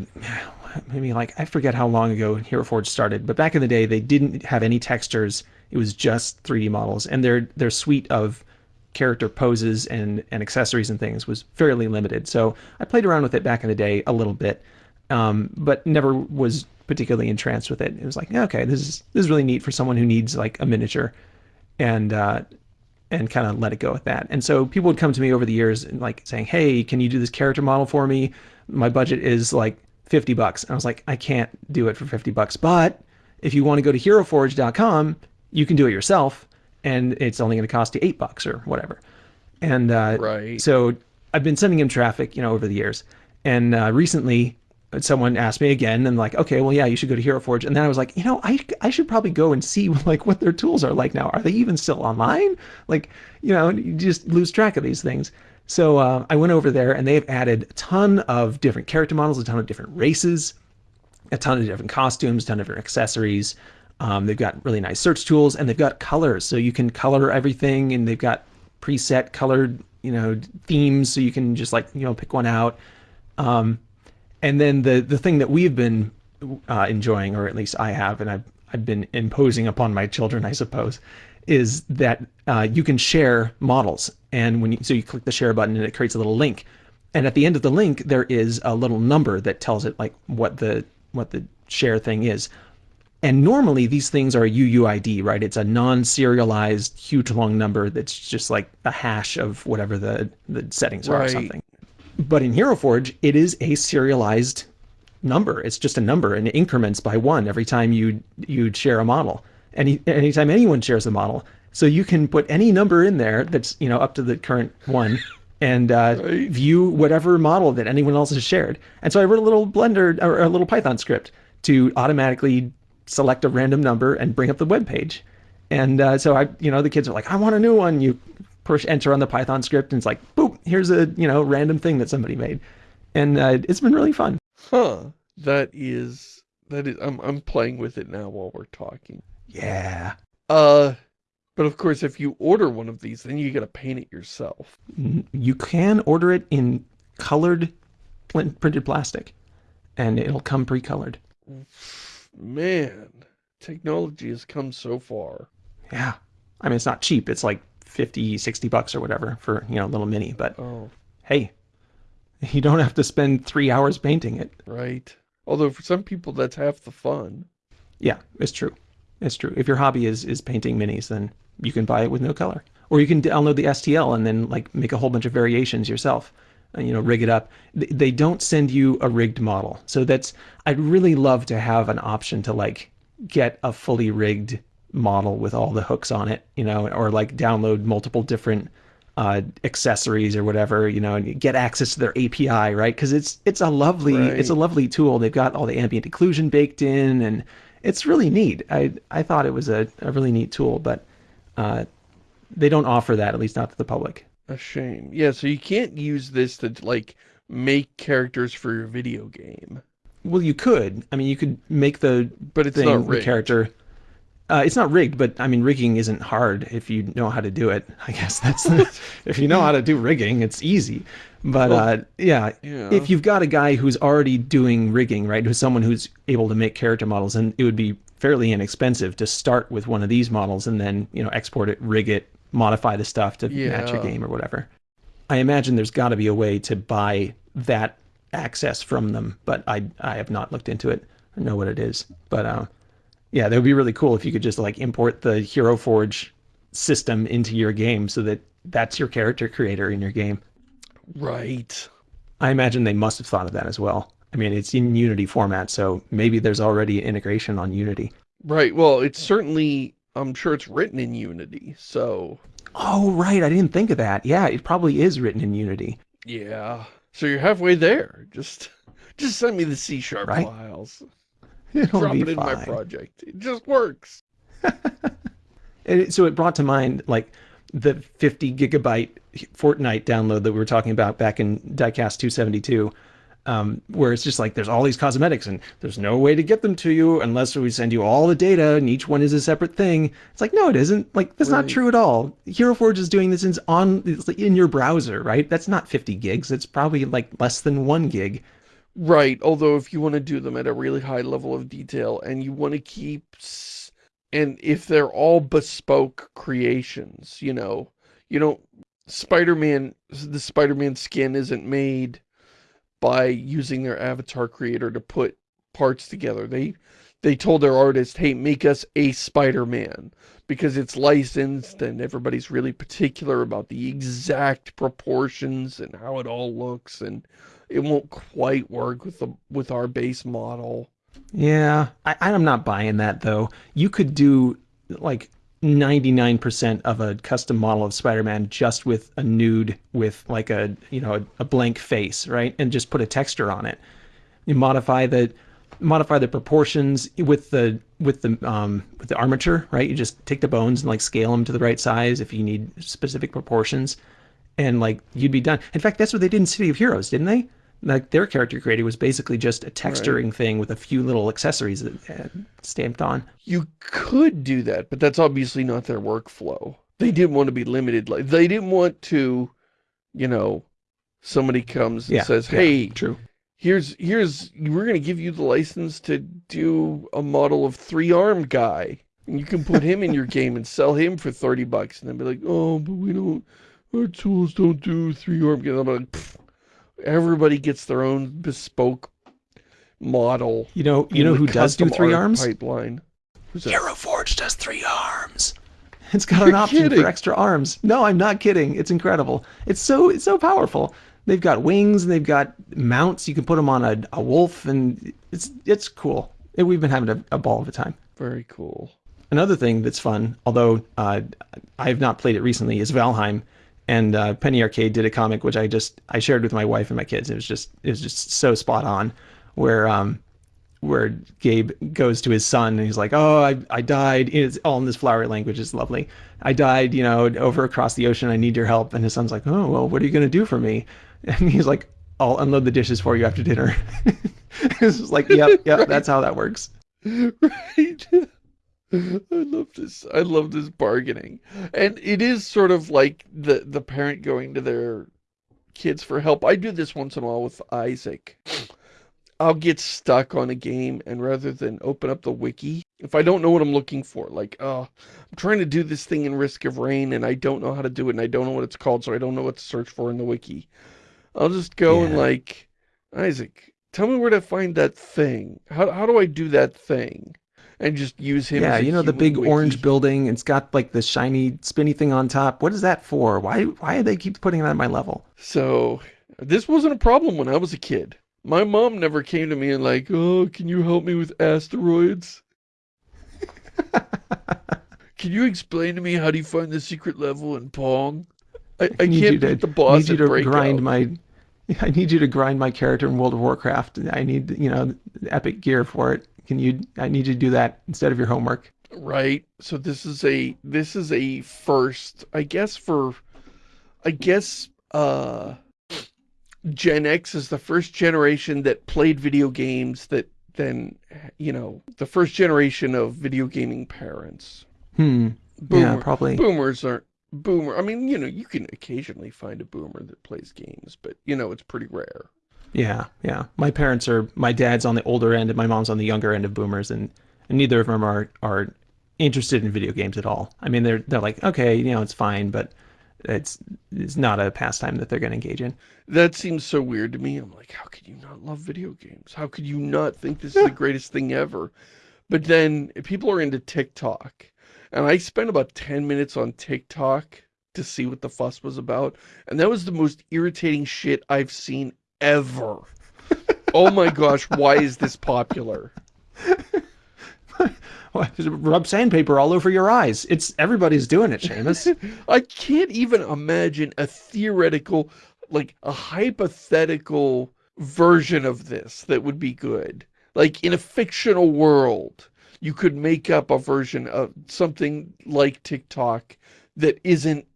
Speaker 2: maybe like I forget how long ago Hero Forge started, but back in the day they didn't have any textures. It was just 3D models, and their their suite of character poses and and accessories and things was fairly limited. So I played around with it back in the day a little bit, um, but never was particularly entranced with it. It was like, okay, this is this is really neat for someone who needs like a miniature, and uh, and kind of let it go with that. And so people would come to me over the years and like saying, hey, can you do this character model for me? My budget is like 50 bucks. And I was like, I can't do it for 50 bucks, but if you want to go to heroforge.com, you can do it yourself and it's only going to cost you eight bucks or whatever. And uh,
Speaker 1: right.
Speaker 2: so I've been sending him traffic, you know, over the years. And uh, recently someone asked me again and like, okay, well, yeah, you should go to Hero Forge. And then I was like, you know, I, I should probably go and see like what their tools are like now. Are they even still online? Like, you know, you just lose track of these things. So uh, I went over there and they've added a ton of different character models, a ton of different races, a ton of different costumes, a ton of different accessories. Um, they've got really nice search tools and they've got colors. So you can color everything and they've got preset colored, you know, themes. So you can just like, you know, pick one out. Um, and then the the thing that we've been uh, enjoying, or at least I have, and I've I've been imposing upon my children, I suppose, is that uh, you can share models, and when you so you click the share button and it creates a little link, and at the end of the link there is a little number that tells it like what the what the share thing is. And normally these things are UUID, right? It's a non-serialized, huge long number that's just like a hash of whatever the, the settings are or something. But in Hero Forge, it is a serialized number. It's just a number and it increments by one every time you you share a model. Any anytime anyone shares a model. So you can put any number in there that's you know up to the current one and uh, right. view whatever model that anyone else has shared. And so I wrote a little Blender or a little Python script to automatically select a random number and bring up the web page. And uh, so I, you know, the kids are like, I want a new one. You push enter on the Python script, and it's like, boop, here's a you know random thing that somebody made, and uh, it's been really fun.
Speaker 1: Huh? That is that is. I'm I'm playing with it now while we're talking.
Speaker 2: Yeah.
Speaker 1: Uh, but of course, if you order one of these, then you got to paint it yourself.
Speaker 2: You can order it in colored printed plastic, and it'll come pre-colored.
Speaker 1: Man, technology has come so far.
Speaker 2: Yeah. I mean, it's not cheap. It's like 50, 60 bucks or whatever for, you know, a little mini. But
Speaker 1: oh.
Speaker 2: hey, you don't have to spend three hours painting it.
Speaker 1: Right. Although for some people, that's half the fun.
Speaker 2: Yeah, it's true. It's true. If your hobby is, is painting minis, then you can buy it with no color. Or you can download the STL and then like make a whole bunch of variations yourself. And, you know, rig it up. They don't send you a rigged model. So that's, I'd really love to have an option to like get a fully rigged model with all the hooks on it, you know, or like download multiple different uh, accessories or whatever, you know, and get access to their API, right? Because it's it's a lovely right. it's a lovely tool. They've got all the ambient occlusion baked in, and it's really neat. I I thought it was a, a really neat tool, but uh, they don't offer that, at least not to the public.
Speaker 1: A shame. Yeah, so you can't use this to like make characters for your video game.
Speaker 2: Well, you could. I mean, you could make the
Speaker 1: but it's
Speaker 2: thing,
Speaker 1: not
Speaker 2: the character uh, it's not rigged, but I mean, rigging isn't hard if you know how to do it. I guess that's if you know how to do rigging, it's easy. But well, uh, yeah, yeah, if you've got a guy who's already doing rigging, right, who's someone who's able to make character models, and it would be fairly inexpensive to start with one of these models and then you know export it, rig it, modify the stuff to
Speaker 1: Yeah.
Speaker 2: match your game or whatever. I imagine there's got to be a way to buy that access from them, but I I have not looked into it or know what it is. But uh, yeah, that would be really cool if you could just like import the Hero Forge system into your game so that that's your character creator in your game.
Speaker 1: Right.
Speaker 2: I imagine they must have thought of that as well. I mean, it's in Unity format, so maybe there's already integration on Unity.
Speaker 1: Right. Well, it's certainly, I'm sure it's written in Unity. So,
Speaker 2: Oh, right. I didn't think of that. Yeah, it probably is written in Unity.
Speaker 1: yeah. So you're halfway there. Just, just send me the C sharp
Speaker 2: Right.
Speaker 1: files.
Speaker 2: It'll
Speaker 1: Drop
Speaker 2: be
Speaker 1: it in my project. It just works.
Speaker 2: And it- so it brought to mind like the 50 gigabyte Fortnite download that we were talking about back in Diecast 272, um, where it's just like there's all these cosmetics and there's no way to get them to you unless we send you all the data and each one is a separate thing. It's like no, it isn't. Like that's not true at all. Hero Forge is doing this in, on it's like in your browser, right? That's not 50 gigs. It's probably like less than one gig.
Speaker 1: Right. Although if you want to do them at a really high level of detail and you want to keep, and if they're all bespoke creations, you know, you don't, Spider-Man, the Spider-Man skin isn't made by using their avatar creator to put parts together. They, they told their artist, hey, make us a Spider-Man because it's licensed and everybody's really particular about the exact proportions and how it all looks and it won't quite work with the with our base model.
Speaker 2: Yeah, I, I'm not buying that though. You could do like 99% of a custom model of Spider-Man just with a nude with like a, you know, a, a blank face, right? And just put a texture on it. You modify the modify the proportions with the with the um with the armature, right? You just take the bones and like scale them to the right size if you need specific proportions and like you'd be done. In fact, that's what they did in City of Heroes, didn't they? Like their character creator was basically just a texturing thing with a few little accessories that, uh, stamped on.
Speaker 1: You could do that, but that's obviously not their workflow. They didn't want to be limited. Like they didn't want to, you know, somebody comes and
Speaker 2: Yeah,
Speaker 1: says,
Speaker 2: yeah,
Speaker 1: "Hey,
Speaker 2: true.
Speaker 1: here's here's we're gonna give you the license to do a model of three armed guy, and you can put him in your game and sell him for thirty bucks." And then be like, "Oh, but we don't. Our tools don't do three armed guys." I'm like, everybody gets their own bespoke model.
Speaker 2: You know, you know who does do three arms?
Speaker 1: Pipeline. Who's?
Speaker 2: Hero Forge does three arms. It's got
Speaker 1: You're
Speaker 2: an option
Speaker 1: kidding.
Speaker 2: for extra arms. No, I'm not kidding. It's incredible. It's so it's so powerful. They've got wings and they've got mounts. You can put them on a, a wolf, and it's it's cool. And we've been having a, a ball of a time.
Speaker 1: Very cool.
Speaker 2: Another thing that's fun, although uh, I have not played it recently, is Valheim. And uh, Penny Arcade did a comic which I just I shared with my wife and my kids. It was just it was just so spot on, where um where Gabe goes to his son and he's like, "Oh, I I died." It's all in this flowery language. It's lovely. I died, you know, over across the ocean. I need your help. And his son's like, "Oh, well, what are you gonna do for me?" And he's like, "I'll unload the dishes for you after dinner." it's just like, "Yep, yep,
Speaker 1: Right.
Speaker 2: that's how that works."
Speaker 1: right? Mm-hmm. I love this. I love this bargaining. And it is sort of like the the parent going to their kids for help. I do this once in a while with Isaac. I'll get stuck on a game and rather than open up the wiki, if I don't know what I'm looking for, like, oh, I'm trying to do this thing in Risk of Rain and I don't know how to do it and I don't know what it's called, so I don't know what to search for in the wiki. I'll just go and like, Isaac, tell me where to find that thing. How how do I do that thing? And just use him.
Speaker 2: Yeah,
Speaker 1: as a
Speaker 2: you know the big
Speaker 1: wiki.
Speaker 2: orange building. It's got like the shiny spinny thing on top. What is that for? Why why do they keep putting it on my level?
Speaker 1: So this wasn't a problem when I was a kid. My mom never came to me and like, oh, can you help me with asteroids? can you explain to me how do you find the secret level in Pong? I, I
Speaker 2: need
Speaker 1: can't
Speaker 2: you to,
Speaker 1: beat the boss
Speaker 2: need you to grind my I need you to grind my character in World of Warcraft. I need, you know, epic gear for it. Can you I need you to do that instead of your homework.
Speaker 1: Right. So this is a this is a first, I guess for I guess uh Gen X is the first generation that played video games that then you know, the first generation of video gaming parents.
Speaker 2: Hmm.
Speaker 1: Boomer,
Speaker 2: Yeah, probably.
Speaker 1: boomers aren't boomer. I mean, you know, you can occasionally find a boomer that plays games, but you know, it's pretty rare.
Speaker 2: Yeah, yeah. My parents are my dad's on the older end and my mom's on the younger end of boomers and and neither of them are are interested in video games at all. I mean, they're they're like, okay, you know, it's fine, but it's it's not a pastime that they're going to engage in.
Speaker 1: That seems so weird to me. I'm like, how could you not love video games? How could you not think this is the greatest thing ever? But then people are into TikTok, and I spent about 10 minutes on TikTok to see what the fuss was about, and that was the most irritating shit I've seen ever. oh my gosh, why is this popular?
Speaker 2: Rub sandpaper all over your eyes. It's everybody's doing it, Shamus.
Speaker 1: I can't even imagine a theoretical, like a hypothetical version of this that would be good. Like in a fictional world, you could make up a version of something like TikTok that isn't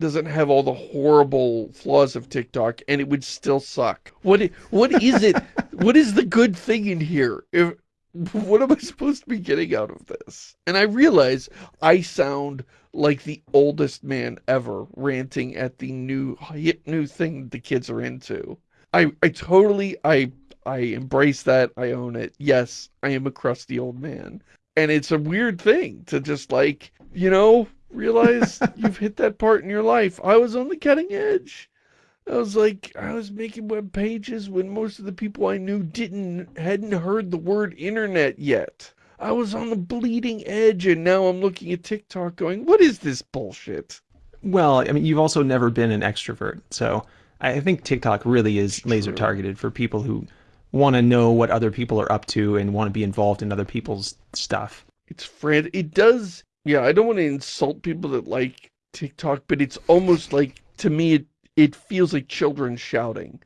Speaker 1: doesn't have all the horrible flaws of TikTok and it would still suck. What what is it? what is the good thing in here? If what am I supposed to be getting out of this? And I realize I sound like the oldest man ever ranting at the new hit new thing the kids are into. I I totally I I embrace that. I own it. Yes, I am a crusty old man. And it's a weird thing to just like, you know, realize you've hit that part in your life. I was on the cutting edge. I was like, I was making web pages when most of the people I knew didn't, hadn't heard the word internet yet. I was on the bleeding edge and now I'm looking at TikTok going, what is this bullshit?
Speaker 2: Well, I mean, you've also never been an extrovert. So I think TikTok really is laser targeted for people who want to know what other people are up to and want to be involved in other people's stuff.
Speaker 1: It's frantic. It does. Yeah, I don't want to insult people that like TikTok, but it's almost like, to me, it it feels like children shouting.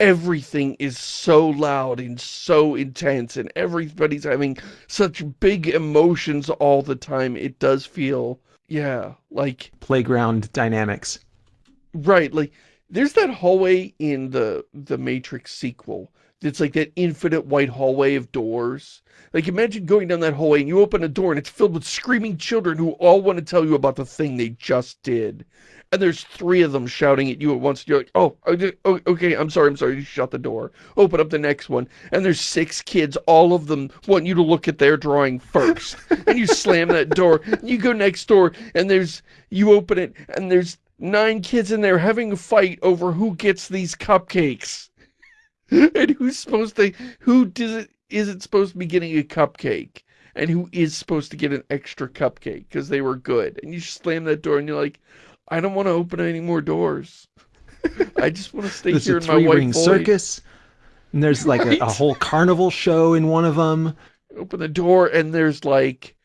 Speaker 1: Everything is so loud and so intense and everybody's having such big emotions all the time. It does feel, yeah, like...
Speaker 2: Playground dynamics.
Speaker 1: Right, like, there's that hallway in the, the Matrix sequel it's like that infinite white hallway of doors. Like imagine going down that hallway and you open a door and it's filled with screaming children who all want to tell you about the thing they just did and there's three of them shouting at you at once. You're like, oh, oh, oh, okay, I'm sorry, I'm sorry. You shut the door. Open up the next one. And there's six kids. All of them want you to look at their drawing first. and you slam that door. You go next door and there's, you open it and there's nine kids in there having a fight over who gets these cupcakes. and who's supposed to, who does it, is it supposed to be getting a cupcake? And who is supposed to get an extra cupcake because they were good. And you slam that door and you're like, I don't want to open any more doors. I just want to stay here
Speaker 2: a
Speaker 1: in my white
Speaker 2: ring circus. And there's like right? a, a, whole carnival show in one of them.
Speaker 1: Open the door and there's like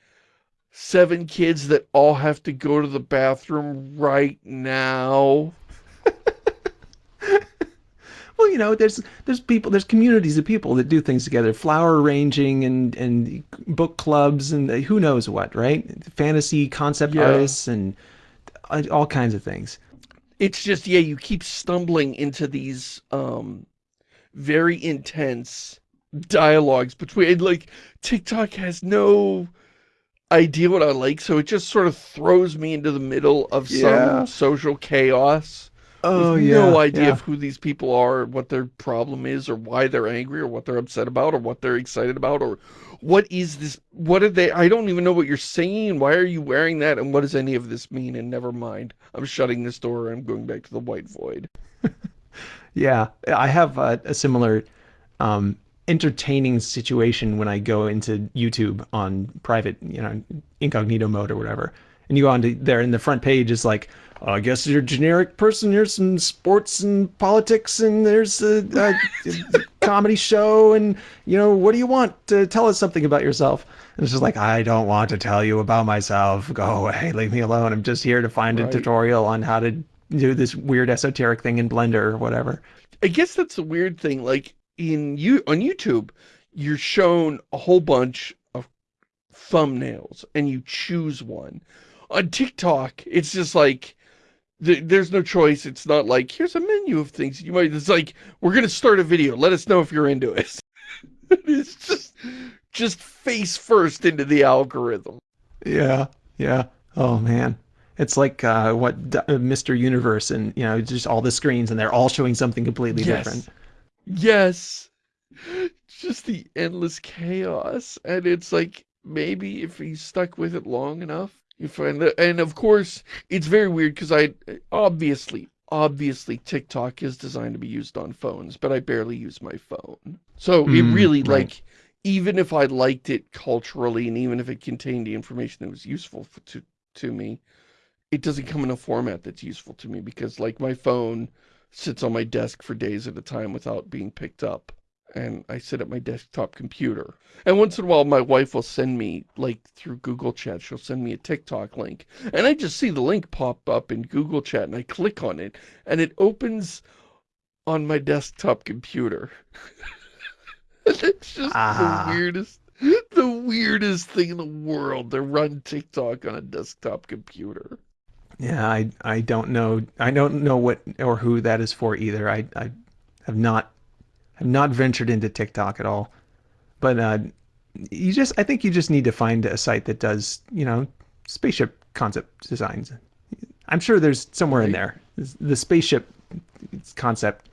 Speaker 1: seven kids that all have to go to the bathroom right now.
Speaker 2: Well, you know, there's there's people, there's communities of people that do things together, flower arranging and and book clubs and who knows what, right? Fantasy concept yeah. artists and all kinds of things.
Speaker 1: It's just, yeah, you keep stumbling into these um, very intense dialogues between, like, TikTok has no idea what I like, so it just sort of throws me into the middle of yeah. some social chaos.
Speaker 2: Oh, yeah.
Speaker 1: no idea
Speaker 2: yeah.
Speaker 1: of who these people are, what their problem is, or why they're angry, or what they're upset about, or what they're excited about, or what is this, what are they, I don't even know what you're saying, why are you wearing that, and what does any of this mean, and never mind, I'm shutting this door, I'm going back to the white void.
Speaker 2: yeah, I have a, a similar um, entertaining situation when I go into YouTube on private, you know, incognito mode or whatever, and you go on to there, and the front page is like, I guess you're a generic person. Here's some sports and politics, and there's a, a, a, comedy show, and you know, what do you want to tell us something about yourself? And it's just like, I don't want to tell you about myself. Go away, leave me alone. I'm just here to find right. a tutorial on how to do this weird esoteric thing in Blender or whatever.
Speaker 1: I guess that's the weird thing. Like in you on YouTube, you're shown a whole bunch of thumbnails, and you choose one. On TikTok, it's just like there's no choice. It's not like, here's a menu of things you might, it's like, we're going to start a video. Let us know if you're into it. it's just, just face first into the algorithm.
Speaker 2: Yeah. Yeah. Oh man. It's like uh, what uh, Mr. Universe and, you know, just all the screens and they're all showing something completely
Speaker 1: yes.
Speaker 2: different.
Speaker 1: Yes. Just the endless chaos. And it's like, maybe if he's stuck with it long enough. You find that, and of course, it's very weird because I, obviously, obviously TikTok is designed to be used on phones, but I barely use my phone. So it
Speaker 2: Mm,
Speaker 1: really,
Speaker 2: right.
Speaker 1: like, even if I liked it culturally and even if it contained the information that was useful for, to, to me, it doesn't come in a format that's useful to me because, like, my phone sits on my desk for days at a time without being picked up. And I sit at my desktop computer. And once in a while, my wife will send me, like, through Google Chat, she'll send me a TikTok link. And I just see the link pop up in Google Chat, and I click on it, and it opens on my desktop computer. it's just
Speaker 2: Ah.
Speaker 1: the weirdest, the weirdest thing in the world to run TikTok on a desktop computer.
Speaker 2: Yeah, I I don't know. I don't know what or who that is for either. I I have not have not ventured into TikTok at all. But uh, you just I think you just need to find a site that does you know spaceship concept designs. I'm sure there's somewhere in there the spaceship concept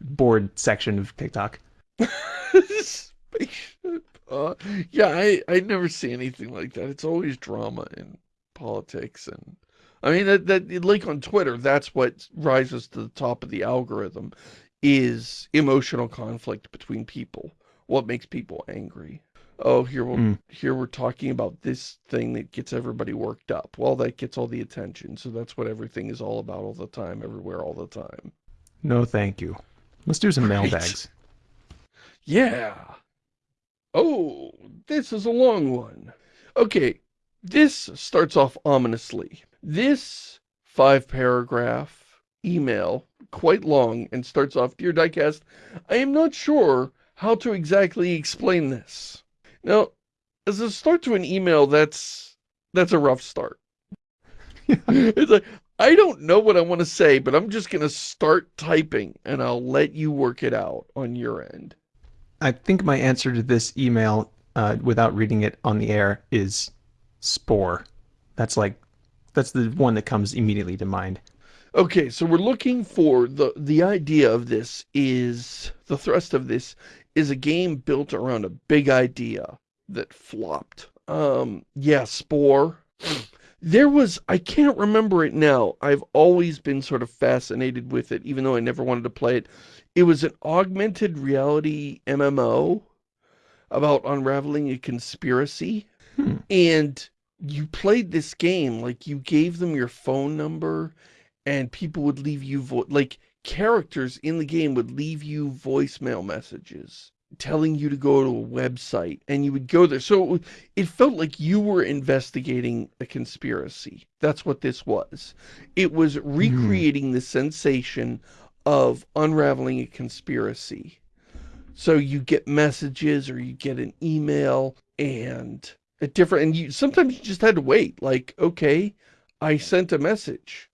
Speaker 2: board section of TikTok.
Speaker 1: Spaceship. Uh, yeah, I, I never see anything like that. It's always drama and politics and I mean that that like on Twitter, that's what rises to the top of the algorithm is emotional conflict between people. What makes people angry? Oh, here we'll,
Speaker 2: Mm.
Speaker 1: here we're talking about this thing that gets everybody worked up. Well, that gets all the attention. So that's what everything is all about all the time, everywhere all the time.
Speaker 2: No, thank you. Let's do some
Speaker 1: Right.
Speaker 2: mailbags.
Speaker 1: Yeah. Oh, this is a long one. Okay, this starts off ominously. This five paragraph email, quite long, and starts off, Dear Diecast, I am not sure how to exactly explain this. Now, as a start to an email, that's, that's a rough start. it's like, I don't know what I want to say, but I'm just going to start typing and I'll let you work it out on your end.
Speaker 2: I think my answer to this email, uh, without reading it on the air, is spore. That's like, that's the one that comes immediately to mind.
Speaker 1: Okay, so we're looking for the the idea of this is the thrust of this is a game built around a big idea that flopped. Um yeah, Spore. There was I can't remember it now. I've always been sort of fascinated with it even though I never wanted to play it. It was an augmented reality MMO about unraveling a conspiracy
Speaker 2: Hmm.
Speaker 1: and you played this game like you gave them your phone number and people would leave you vo like characters in the game would leave you voicemail messages telling you to go to a website and you would go there. So it, it felt like you were investigating a conspiracy. That's what this was. It was hmm. recreating the sensation of unraveling a conspiracy. So you get messages or you get an email and a different and you sometimes you just had to wait like okay I sent a message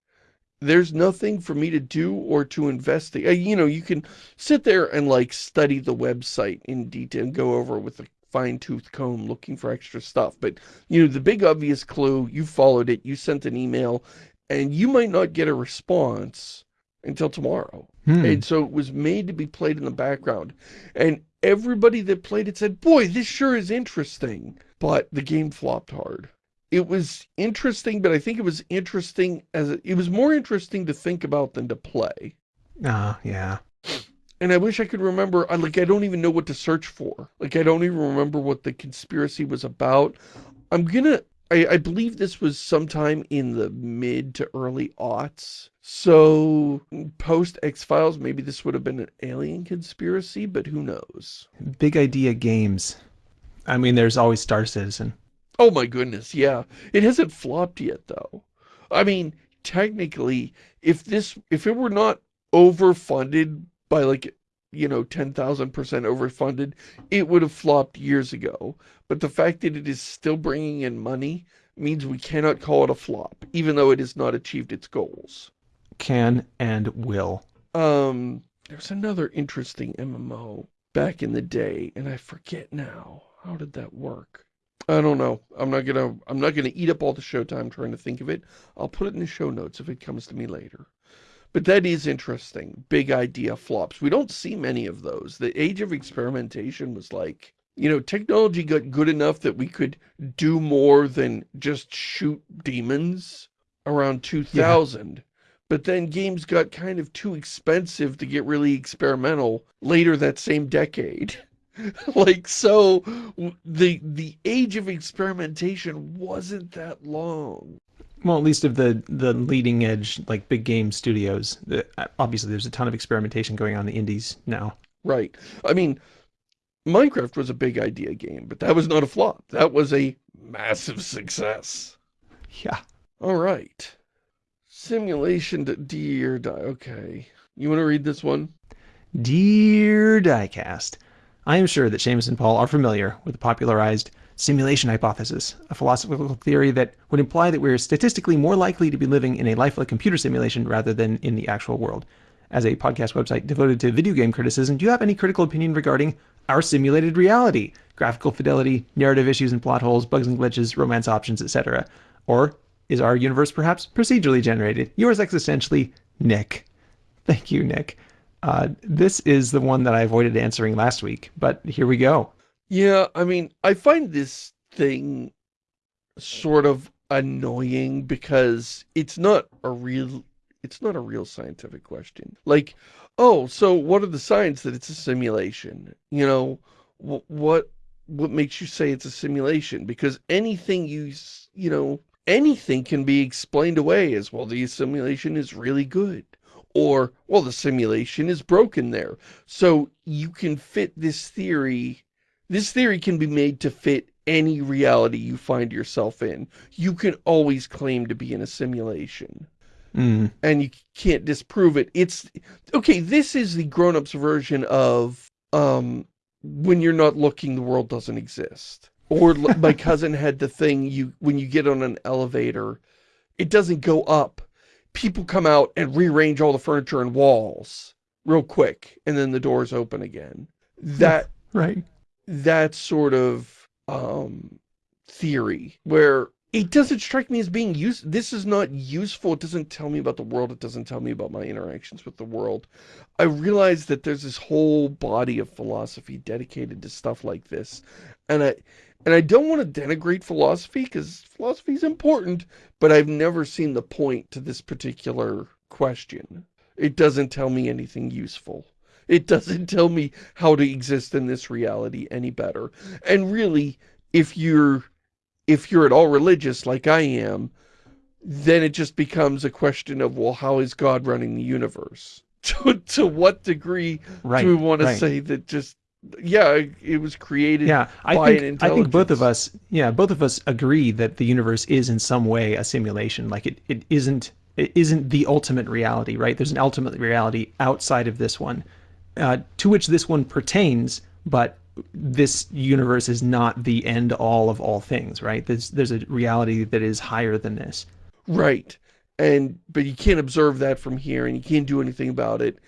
Speaker 1: there's nothing for me to do or to investigate. Uh, You know, you can sit there and like study the website in detail and go over with a fine tooth comb looking for extra stuff. But, you know, the big obvious clue, you followed it, you sent an email, and you might not get a response until tomorrow.
Speaker 2: Hmm.
Speaker 1: And so it was made to be played in the background. And everybody that played it said, boy, this sure is interesting. But the game flopped hard. It was interesting, but I think it was interesting as a, it was more interesting to think about than to play.
Speaker 2: Ah, yeah.
Speaker 1: And I wish I could remember, I like, I don't even know what to search for. Like, I don't even remember what the conspiracy was about. I'm gonna, I, I believe this was sometime in the mid to early aughts. So, post X-Files, maybe this would have been an alien conspiracy, but who knows?
Speaker 2: Big idea games. I mean, there's always Star Citizen.
Speaker 1: Oh my goodness, yeah. It hasn't flopped yet though. I mean, technically, if this if it were not overfunded by like, you know, 10,000% overfunded, it would have flopped years ago. But the fact that it is still bringing in money means we cannot call it a flop, even though it has not achieved its goals.
Speaker 2: Can and will.
Speaker 1: Um, there's another interesting MMO back in the day, and I forget now. How did that work? I don't know. I'm not gonna I'm not gonna eat up all the showtime trying to think of it. I'll put it in the show notes if it comes to me later. But that is interesting. Big idea flops. We don't see many of those. The age of experimentation was like you know, technology got good enough that we could do more than just shoot demons around 2000. Yeah. But then games got kind of too expensive to get really experimental later that same decade. like, so the, the age of experimentation wasn't that long.
Speaker 2: Well, at least of the, the leading edge, like big game studios. Uh, obviously, there's a ton of experimentation going on in the indies now.
Speaker 1: Right. I mean, Minecraft was a big idea game, but that was not a flop. That was a massive success.
Speaker 2: Yeah.
Speaker 1: All right. Simulation to Dear Die. Okay. You want to read this one?
Speaker 2: Dear Diecast, I am sure that Shamus and Paul are familiar with the popularized simulation hypothesis, a philosophical theory that would imply that we are statistically more likely to be living in a lifelike computer simulation rather than in the actual world. As a podcast website devoted to video game criticism, do you have any critical opinion regarding our simulated reality, graphical fidelity, narrative issues and plot holes, bugs and glitches, romance options, etc.? Or is our universe perhaps procedurally generated? Yours existentially, Nick. Thank you, Nick. Uh, this is the one that I avoided answering last week, but here we go.
Speaker 1: Yeah, I mean, I find this thing sort of annoying because it's not a real it's not a real scientific question. Like, oh, so what are the signs that it's a simulation? You know, what what makes you say it's a simulation? Because anything you, you know, anything can be explained away as, well, the simulation is really good. Or, well, the simulation is broken there. So you can fit this theory, this theory can be made to fit any reality you find yourself in. You can always claim to be in a simulation.
Speaker 2: Mm.
Speaker 1: And you can't disprove it. It's, okay, this is the grown-ups version of, um, when you're not looking, the world doesn't exist. Or my cousin had the thing, you when you get on an elevator, it doesn't go up. People come out and rearrange all the furniture and walls real quick, and then the doors open again. That,
Speaker 2: right.
Speaker 1: that sort of, um, theory where it doesn't strike me as being used. This is not useful. It doesn't tell me about the world. It doesn't tell me about my interactions with the world. I realize that there's this whole body of philosophy dedicated to stuff like this. And I, and I don't want to denigrate philosophy because philosophy is important, but I've never seen the point to this particular question. It doesn't tell me anything useful. It doesn't tell me how to exist in this reality any better. And really, if you're if you're at all religious like I am, then it just becomes a question of, well, how is God running the universe? to, to what degree right, do we want right. to say that just, yeah, it was created
Speaker 2: yeah, I think, I think both of us, yeah, both of us agree that the universe is in some way a simulation. Like it, it isn't, it isn't the ultimate reality, right? There's an ultimate reality outside of this one, uh, to which this one pertains, but this universe is not the end all of all things, right? There's there's a reality that is higher than this.
Speaker 1: Right. And but you can't observe that from here and you can't do anything about it.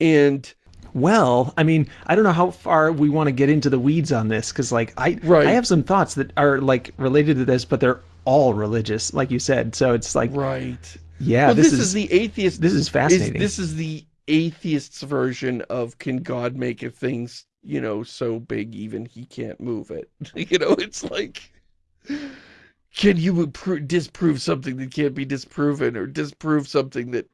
Speaker 1: And
Speaker 2: well, I mean, I don't know how far we want to get into the weeds on this because like I right. I have some thoughts that are like related to this, but they're all religious, like you said. So it's like
Speaker 1: Right.
Speaker 2: Yeah,
Speaker 1: well, this, this is, is, the atheist
Speaker 2: This is fascinating.
Speaker 1: Is, this is the atheist's version of can God make a things you know, so big even he can't move it. you know, it's like, can you disprove something that can't be disproven or disprove something that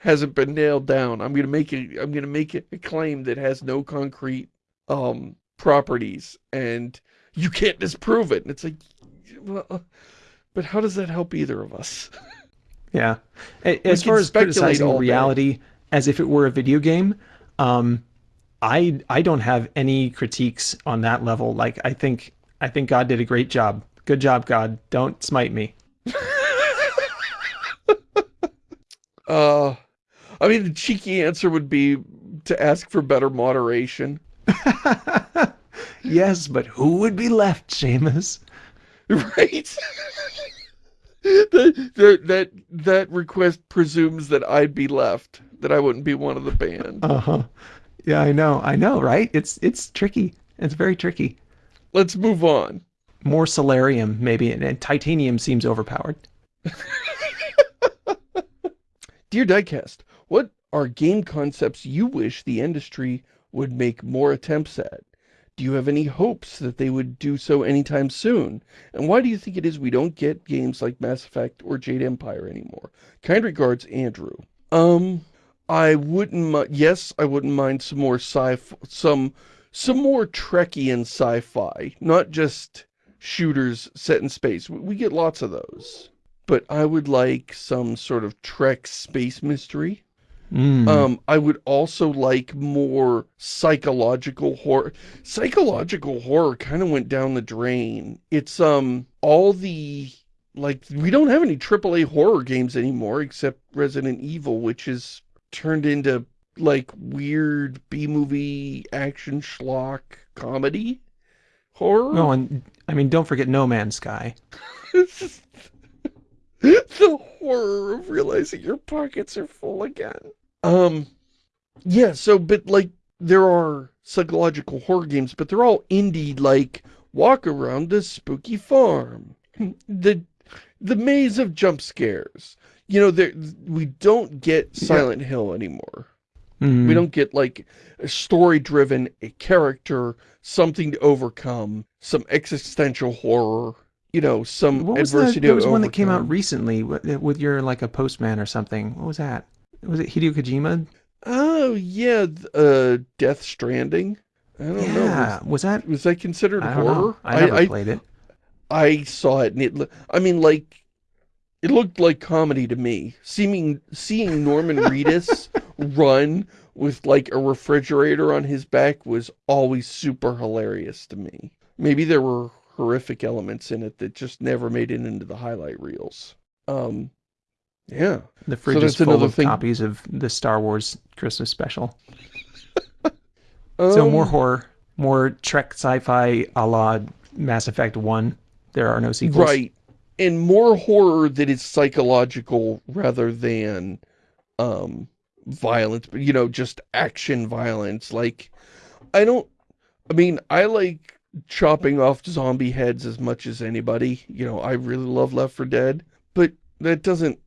Speaker 1: hasn't been nailed down? I'm going to make it, I'm going to make it a claim that has no concrete, um, properties and you can't disprove it. And it's like, well, but how does that help either of us?
Speaker 2: yeah. As far as criticizing reality day. as if it were a video game, um, I I don't have any critiques on that level. Like I think I think God did a great job. Good job, God. Don't smite me.
Speaker 1: uh I mean the cheeky answer would be to ask for better moderation.
Speaker 2: yes, but who would be left, Shamus?
Speaker 1: Right? that, that, that, that request presumes that I'd be left, that I wouldn't be one of the banned.
Speaker 2: Uh-huh. Yeah, I know. I know, right? It's it's tricky. It's very tricky.
Speaker 1: Let's move on.
Speaker 2: More solarium, maybe, and, and titanium seems overpowered.
Speaker 1: Dear Diecast, what are game concepts you wish the industry would make more attempts at? do you have any hopes that they would do so anytime soon? And why do you think it is we don't get games like Mass Effect or Jade Empire anymore? Kind regards, Andrew. Um, I wouldn't, yes, I wouldn't mind some more sci some, some more Trekkian sci-fi, not just shooters set in space. We get lots of those. But I would like some sort of Trek space mystery.
Speaker 2: Mm.
Speaker 1: Um, I would also like more psychological horror. Psychological horror kind of went down the drain. It's, um, all the, like, we don't have any AAA horror games anymore except Resident Evil, which is turned into, like, weird B-movie action schlock comedy horror.
Speaker 2: Oh, and I mean, don't forget No Man's Sky.
Speaker 1: the horror of realizing your pockets are full again. Um, yeah, so, but like, there are psychological horror games, but they're all indie, like, walk around the spooky farm. the, the maze of jump scares. You know, there, we don't get Silent yeah. Hill anymore. Mm -hmm. We don't get, like, a story-driven, a character, something to overcome, some existential horror you know, some
Speaker 2: what was. The, there was one that came out recently with, with your, like, a postman or something. What was that? Was it Hideo Kojima?
Speaker 1: Oh, yeah, uh, Death Stranding. I don't
Speaker 2: yeah.
Speaker 1: know.
Speaker 2: Was, was that...
Speaker 1: Was that considered
Speaker 2: I
Speaker 1: horror?
Speaker 2: Know. I never I, played it.
Speaker 1: I saw it, and it... I mean, like, it looked like comedy to me. Seeming, seeing Norman Reedus run with, like, a refrigerator on his back was always super hilarious to me. Maybe there were horrific elements in it that just never made it into the highlight reels. Um, yeah.
Speaker 2: The fridge so is full of thing. copies of the Star Wars Christmas special. um, so more horror, more Trek sci-fi a la Mass Effect 1. There are no sequels.
Speaker 1: Right. And more horror that is psychological rather than um, violence, but, you know, just action violence. Like, I don't, I mean, I like chopping off zombie heads as much as anybody. You know, I really love Left 4 Dead, but that doesn't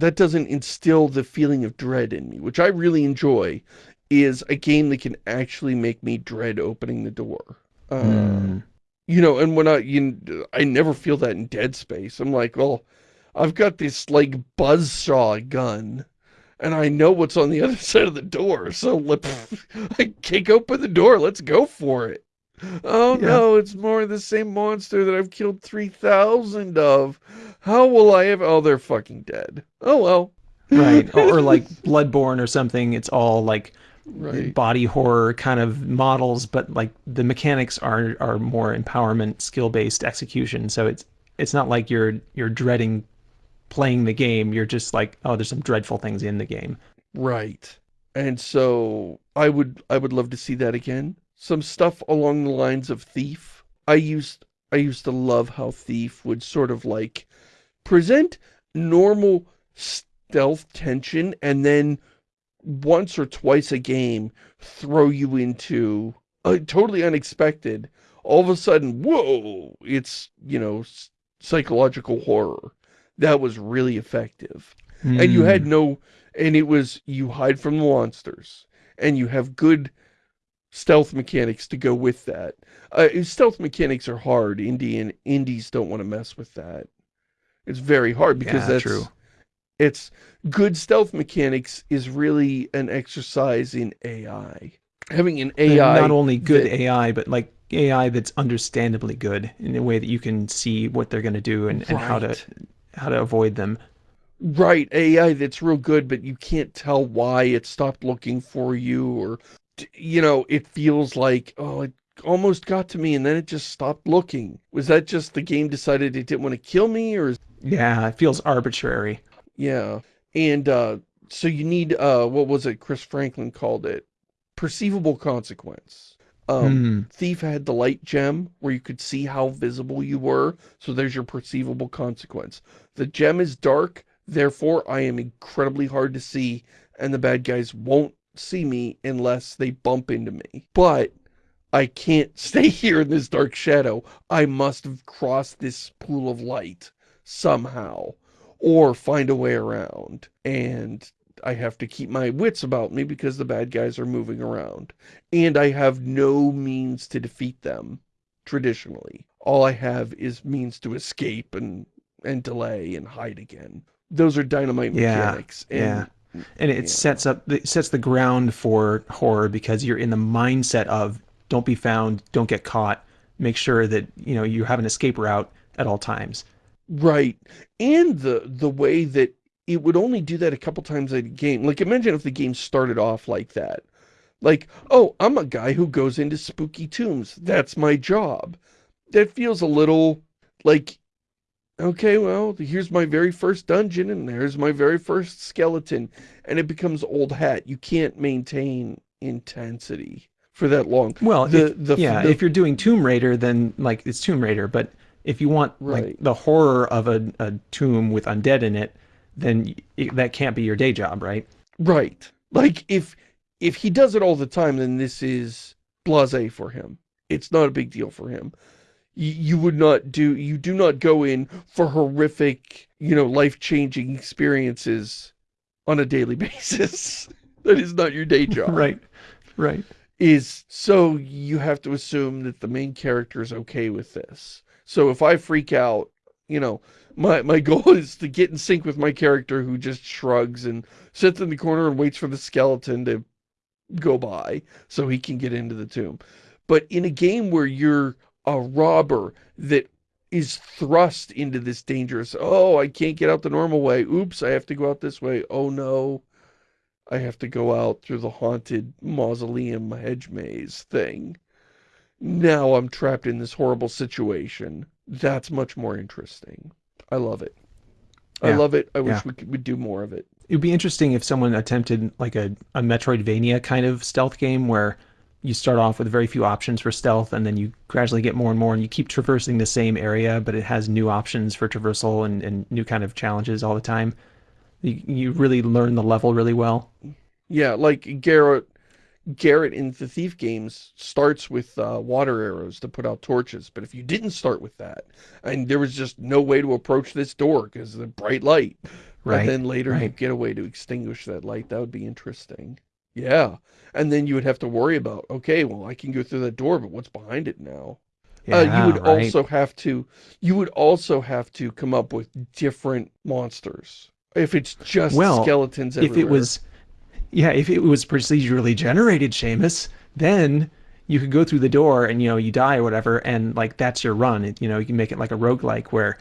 Speaker 1: that doesn't instill the feeling of dread in me, which I really enjoy, is a game that can actually make me dread opening the door. Uh, mm. You know, and when I, you, I never feel that in Dead Space. I'm like, well, I've got this, like, buzzsaw gun, and I know what's on the other side of the door, so let I kick open the door, let's go for it. Oh yeah. no, it's more of the same monster that I've killed 3,000 of. How will I ever? Oh, they're fucking dead. Oh well.
Speaker 2: right. Or, or, like Bloodborne or something. It's all like right. body horror kind of models, but like the mechanics are are more empowerment, skill based execution. So it's it's not like you're you're dreading playing the game. You're just like, oh, there's some dreadful things in the game.
Speaker 1: Right. And so I would I would love to see that again some stuff along the lines of Thief. I used I used to love how Thief would sort of like present normal stealth tension and then once or twice a game throw you into a totally unexpected all of a sudden whoa it's you know psychological horror that was really effective mm. and you had hmm. no and it was you hide from the monsters and you have good stealth mechanics to go with that. Uh, stealth mechanics are hard. Indie and indies don't want to mess with that. It's very hard because yeah, that's true. It's good stealth mechanics is really an exercise in AI. Having an AI,
Speaker 2: and not only good that, AI, but like AI that's understandably good in a way that you can see what they're going to do and, right. and how to how to avoid them.
Speaker 1: Right, AI that's real good, but you can't tell why it stopped looking for you or you know, it feels like, oh, it almost got to me and then it just stopped looking. Was that just the game decided it didn't want to kill me or?
Speaker 2: Yeah, it feels arbitrary.
Speaker 1: Yeah. And uh, so you need, uh, what was it Chris Franklin called it? Perceivable consequence. Um, mm. Thief had the light gem where you could see how visible you were. So there's your perceivable consequence. The gem is dark. Therefore, I am incredibly hard to see and the bad guys won't see me unless they bump into me. But I can't stay here in this dark shadow. I must have crossed this pool of light somehow or find a way around. And I have to keep my wits about me because the bad guys are moving around. And I have no means to defeat them, traditionally. All I have is means to escape and, and delay and hide again. Those are dynamite
Speaker 2: Yeah,
Speaker 1: mechanics. And,
Speaker 2: yeah. And it
Speaker 1: yeah.
Speaker 2: sets up it sets the ground for horror because you're in the mindset of don't be found, don't get caught, make sure that, you know, you have an escape route at all times.
Speaker 1: Right. And the the way that it would only do that a couple times a game. Like imagine if the game started off like that. Like, oh, I'm a guy who goes into spooky tombs. That's my job. That feels a little like, okay, well, here's my very first dungeon and there's my very first skeleton. And it becomes old hat. You can't maintain intensity for that long.
Speaker 2: Well,
Speaker 1: the,
Speaker 2: if,
Speaker 1: the,
Speaker 2: yeah,
Speaker 1: the-
Speaker 2: if you're doing Tomb Raider, then like it's Tomb Raider. But if you want like the horror of a, a tomb with undead in it, then y that can't be your day job, right?
Speaker 1: Right. Like if if he does it all the time, then this is blasé for him. It's not a big deal for him. You, you would not do you do not go in for horrific, you know, life-changing experiences on a daily basis. that is not your day job.
Speaker 2: Right, right.
Speaker 1: Is so you have to assume that the main character is okay with this. So if I freak out, you know, my my goal is to get in sync with my character who just shrugs and sits in the corner and waits for the skeleton to go by so he can get into the tomb. But in a game where you're a robber that is thrust into this dangerous, oh, I can't get out the normal way. Oops, I have to go out this way. Oh no, I have to go out through the haunted mausoleum hedge maze thing. Now I'm trapped in this horrible situation. That's much more interesting. I love it. I love it. I wish
Speaker 2: Yeah.
Speaker 1: we could would do more of it.
Speaker 2: It would be interesting if someone attempted like a, a Metroidvania kind of stealth game where you start off with very few options for stealth and then you gradually get more and more and you keep traversing the same area, but it has new options for traversal and, and new kind of challenges all the time. You, you really learn the level really well.
Speaker 1: Yeah, like Garrett, Garrett in the Thief games starts with uh, water arrows to put out torches. But if you didn't start with that, and there was just no way to approach this door because of the bright light,
Speaker 2: Right,
Speaker 1: and then later you get a way to extinguish that light, that would be interesting. Yeah, and then you would have to worry about, okay, well, I can go through that door, but what's behind it now? uh, you would
Speaker 2: right.
Speaker 1: also have to, you would also have to come up with different monsters. If it's just
Speaker 2: Well,
Speaker 1: skeletons
Speaker 2: if it was yeah if it was procedurally generated Shamus, then you could go through the door and you know you die or whatever and like that's your run. It- you know you can make it like a roguelike where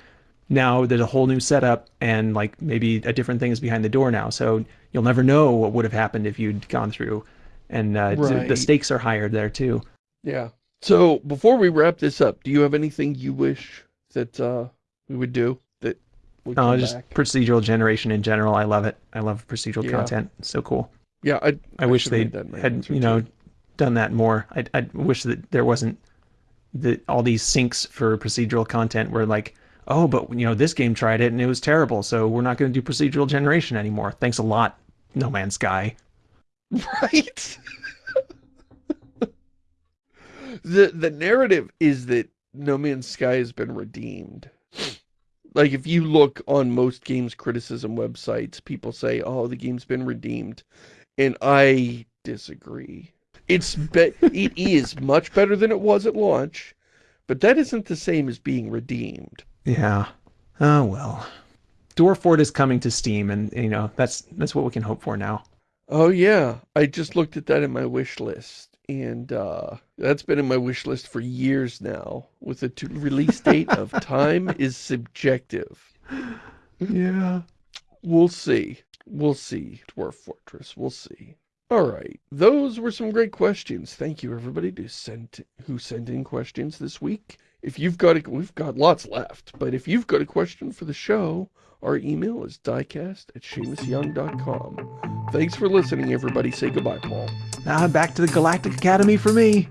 Speaker 2: now there's a whole new setup and like maybe a different thing is behind the door now. So you'll never know what would have happened if you'd gone through. And uh, so the stakes are higher there too.
Speaker 1: Yeah. So before we wrap this up, do you have anything you wish that uh, we would do
Speaker 2: no just
Speaker 1: back?
Speaker 2: procedural generation in general i love it i love procedural
Speaker 1: Yeah.
Speaker 2: content it's so cool
Speaker 1: Yeah, I,
Speaker 2: I wish they
Speaker 1: have made that my
Speaker 2: had, you know,
Speaker 1: too.
Speaker 2: done that more. I I wish that there wasn't the all these syncs for procedural content where like, oh, but you know, this game tried it and it was terrible, so we're not going to do procedural generation anymore. Thanks a lot, No Man's Sky.
Speaker 1: Right. the the narrative is that No Man's Sky has been redeemed. Like if you look on most games criticism websites, people say, "Oh, the game's been redeemed," and I disagree. It's be- it is much better than it was at launch, but that isn't the same as being redeemed.
Speaker 2: Yeah. Oh well. Dwarf Fort is coming to Steam, and you know that's that's what we can hope for now.
Speaker 1: Oh yeah, I just looked at that in my wish list, and uh, that's been in my wish list for years now. With the release date of time is subjective.
Speaker 2: Yeah.
Speaker 1: We'll see. We'll see. Dwarf Fortress. We'll see. All right, those were some great questions. Thank you everybody to send who sent in questions this week. If you've got a, we've got lots left, but if you've got a question for the show, our email is diecast at ShamusYoung.com. Thanks for listening, everybody. Say goodbye, Paul.
Speaker 2: Ah, back to the Galactic Academy for me.